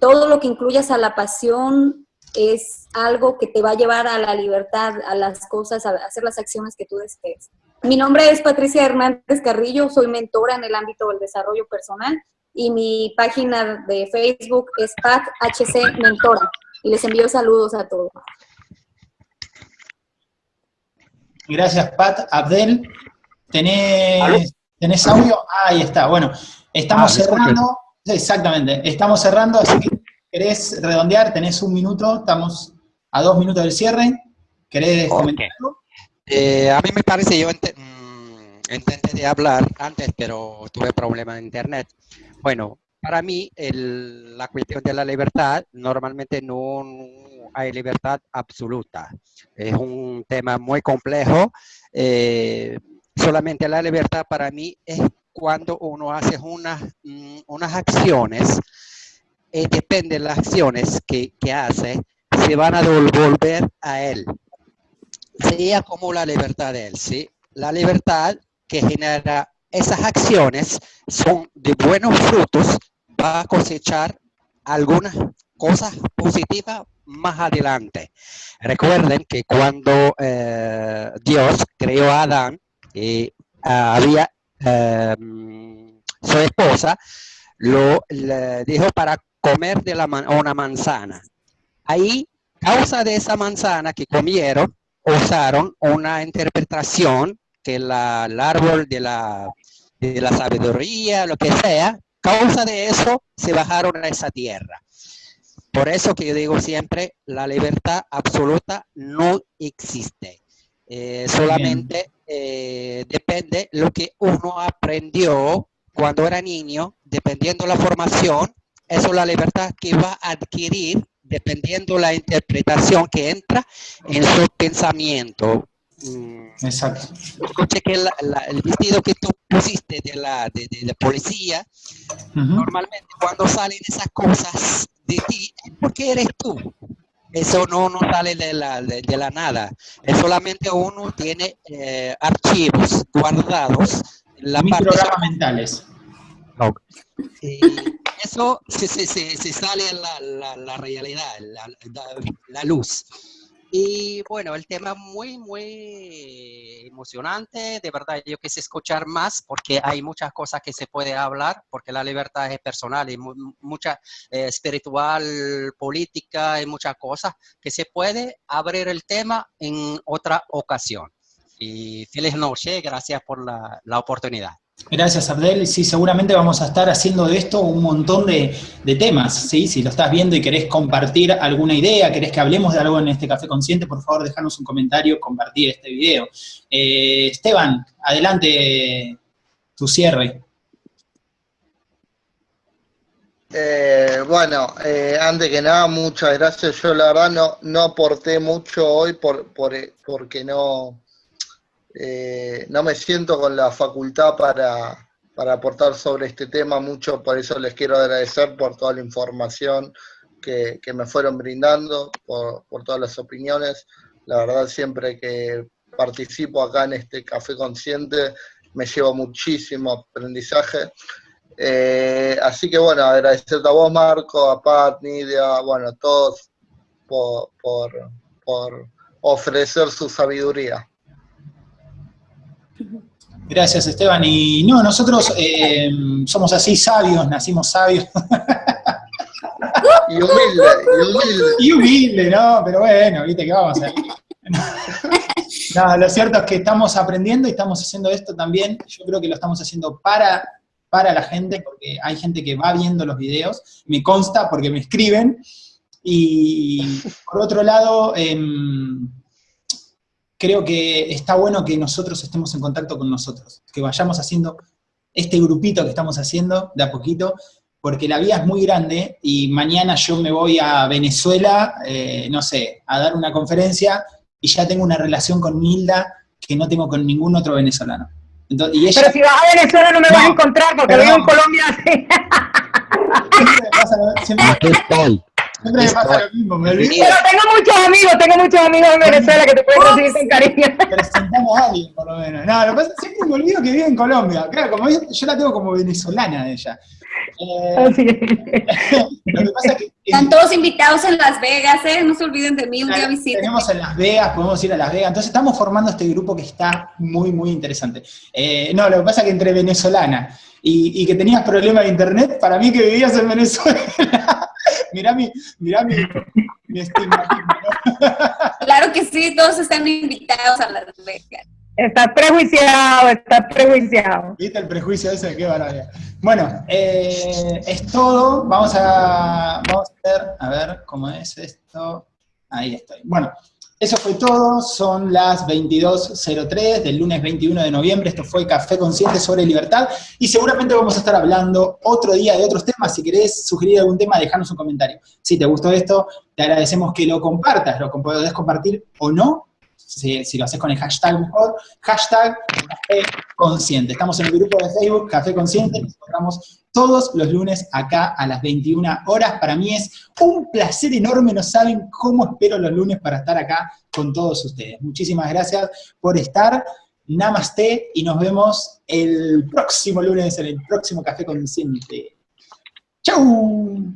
Todo lo que incluyas a la pasión es algo que te va a llevar a la libertad, a las cosas, a hacer las acciones que tú desees. Mi nombre es Patricia Hernández Carrillo, soy mentora en el ámbito del desarrollo personal y mi página de Facebook es PatHC Mentora. Y les envío saludos a todos. Gracias, Pat. Abdel, ¿tenés, ¿tenés audio? Ah, ahí está. Bueno, estamos ah, cerrando. Exactamente, estamos cerrando, así que querés redondear, tenés un minuto, estamos a dos minutos del cierre. ¿Querés comentar algo? Eh, a mí me parece, yo mm, intenté hablar antes, pero tuve problemas de internet. Bueno, para mí la cuestión de la libertad normalmente no hay libertad absoluta. Es un tema muy complejo. Eh, solamente la libertad para mí es cuando uno hace unas, mm, unas acciones, eh, depende de las acciones que, que hace, se van a devolver a él. Sería como la libertad de él, ¿sí? La libertad que genera esas acciones son de buenos frutos, va a cosechar algunas cosas positivas más adelante. Recuerden que cuando eh, Dios creó a Adán, y ah, había em, su esposa, lo dijo para comer de la una manzana. Ahí, causa de esa manzana que comieron, usaron una interpretación que la, el árbol de la de la sabiduría, lo que sea, causa de eso se bajaron a esa tierra. Por eso que yo digo siempre, la libertad absoluta no existe. Eh, solamente eh, depende lo que uno aprendió cuando era niño, dependiendo la formación, eso es la libertad que va a adquirir dependiendo la interpretación que entra en su pensamiento. Mm. Exacto. Escuché que el vestido que tú pusiste de la, de, de, policía, normalmente cuando salen esas cosas de ti, porque eres tú. Eso no, no sale de la, de, la nada. Es solamente uno tiene eh, archivos guardados. En la programas mentales. Y eso se, se, se, sale la, la, la realidad, la, la luz. Y bueno, el tema muy, muy emocionante. De verdad, yo quise escuchar más porque hay muchas cosas que se puede hablar, porque la libertad es personal y mucha eh, espiritual, política y muchas cosas que se puede abrir el tema en otra ocasión. Y feliz noche, gracias por la, la oportunidad. Gracias, Abdel. Sí, seguramente vamos a estar haciendo de esto un montón de, temas, ¿sí? Si lo estás viendo y querés compartir alguna idea, querés que hablemos de algo en este Café Consciente, por favor, déjanos un comentario, compartir este video. Eh, Esteban, adelante tu cierre. Eh, bueno, eh, antes que nada, muchas gracias. Yo la verdad no, no aporté mucho hoy por, porque no, eh, no me siento con la facultad para, aportar sobre este tema mucho, por eso les quiero agradecer por toda la información que, me fueron brindando, por, por, todas las opiniones. La verdad, siempre que participo acá en este Café Consciente, me llevo muchísimo aprendizaje. Eh, así que bueno, agradecerte a vos, Marco, a Pat, Nidia, bueno, a todos por, por ofrecer su sabiduría. Gracias, Esteban. Y no, nosotros eh, somos así sabios, nacimos sabios. Y humilde, y humilde. Y humilde, ¿no? Pero bueno, viste que vamos a [laughs] No, lo cierto es que estamos aprendiendo y estamos haciendo esto también. Yo creo que lo estamos haciendo para, para la gente, porque hay gente que va viendo los videos, me consta porque me escriben. Y por otro lado, em, creo que está bueno que nosotros estemos en contacto con nosotros, que vayamos haciendo este grupito que estamos haciendo de a poquito, porque la vida es muy grande y mañana yo me voy a Venezuela, eh, no sé, a dar una conferencia y ya tengo una relación con Nilda que no tengo con ningún otro venezolano. Pero si vas a Venezuela no me vas a encontrar porque vivo en Colombia. Siempre me pasa lo mismo, me olvido. Pero tengo muchos amigos, tengo muchos amigos en Venezuela que te pueden recibir con cariño. Presentamos a alguien, por lo menos. No, lo que pasa es que siempre me olvido que vive en Colombia. Claro, como yo, yo la tengo como venezolana ella. Eh, Así lo que pasa es que... Están todos invitados en Las Vegas, ¿eh? No se olviden de mí, un día visita. Tenemos en Las Vegas, podemos ir a Las Vegas. Entonces estamos formando este grupo que está muy, muy interesante. Eh, no, lo que pasa es que entre venezolana y, y que tenías problemas de internet, para mí que vivías en Venezuela mirá mi, mirá mi, mi Claro que sí, todos están invitados a Las Vegas. Está prejuiciado, está prejuiciado. ¿Viste el prejuicio ese? Qué maravilla. Bueno, eh, es todo. Vamos a, vamos a ver, a ver cómo es esto. Ahí estoy. Bueno, eso fue todo, son las 22.03 del lunes 21 de noviembre, esto fue Café Consciente sobre Libertad, y seguramente vamos a estar hablando otro día de otros temas, si querés sugerir algún tema, déjanos un comentario. Si te gustó esto, te agradecemos que lo compartas, lo podés compartir o no, si, lo haces con el hashtag mejor, hashtag Café Consciente. Estamos en el grupo de Facebook Café Consciente, nos encontramos todos los lunes acá a las 21 horas. Para mí es un placer enorme, no saben cómo espero los lunes para estar acá con todos ustedes. Muchísimas gracias por estar. Namaste y nos vemos el próximo lunes en el próximo Café Consciente. ¡Chau!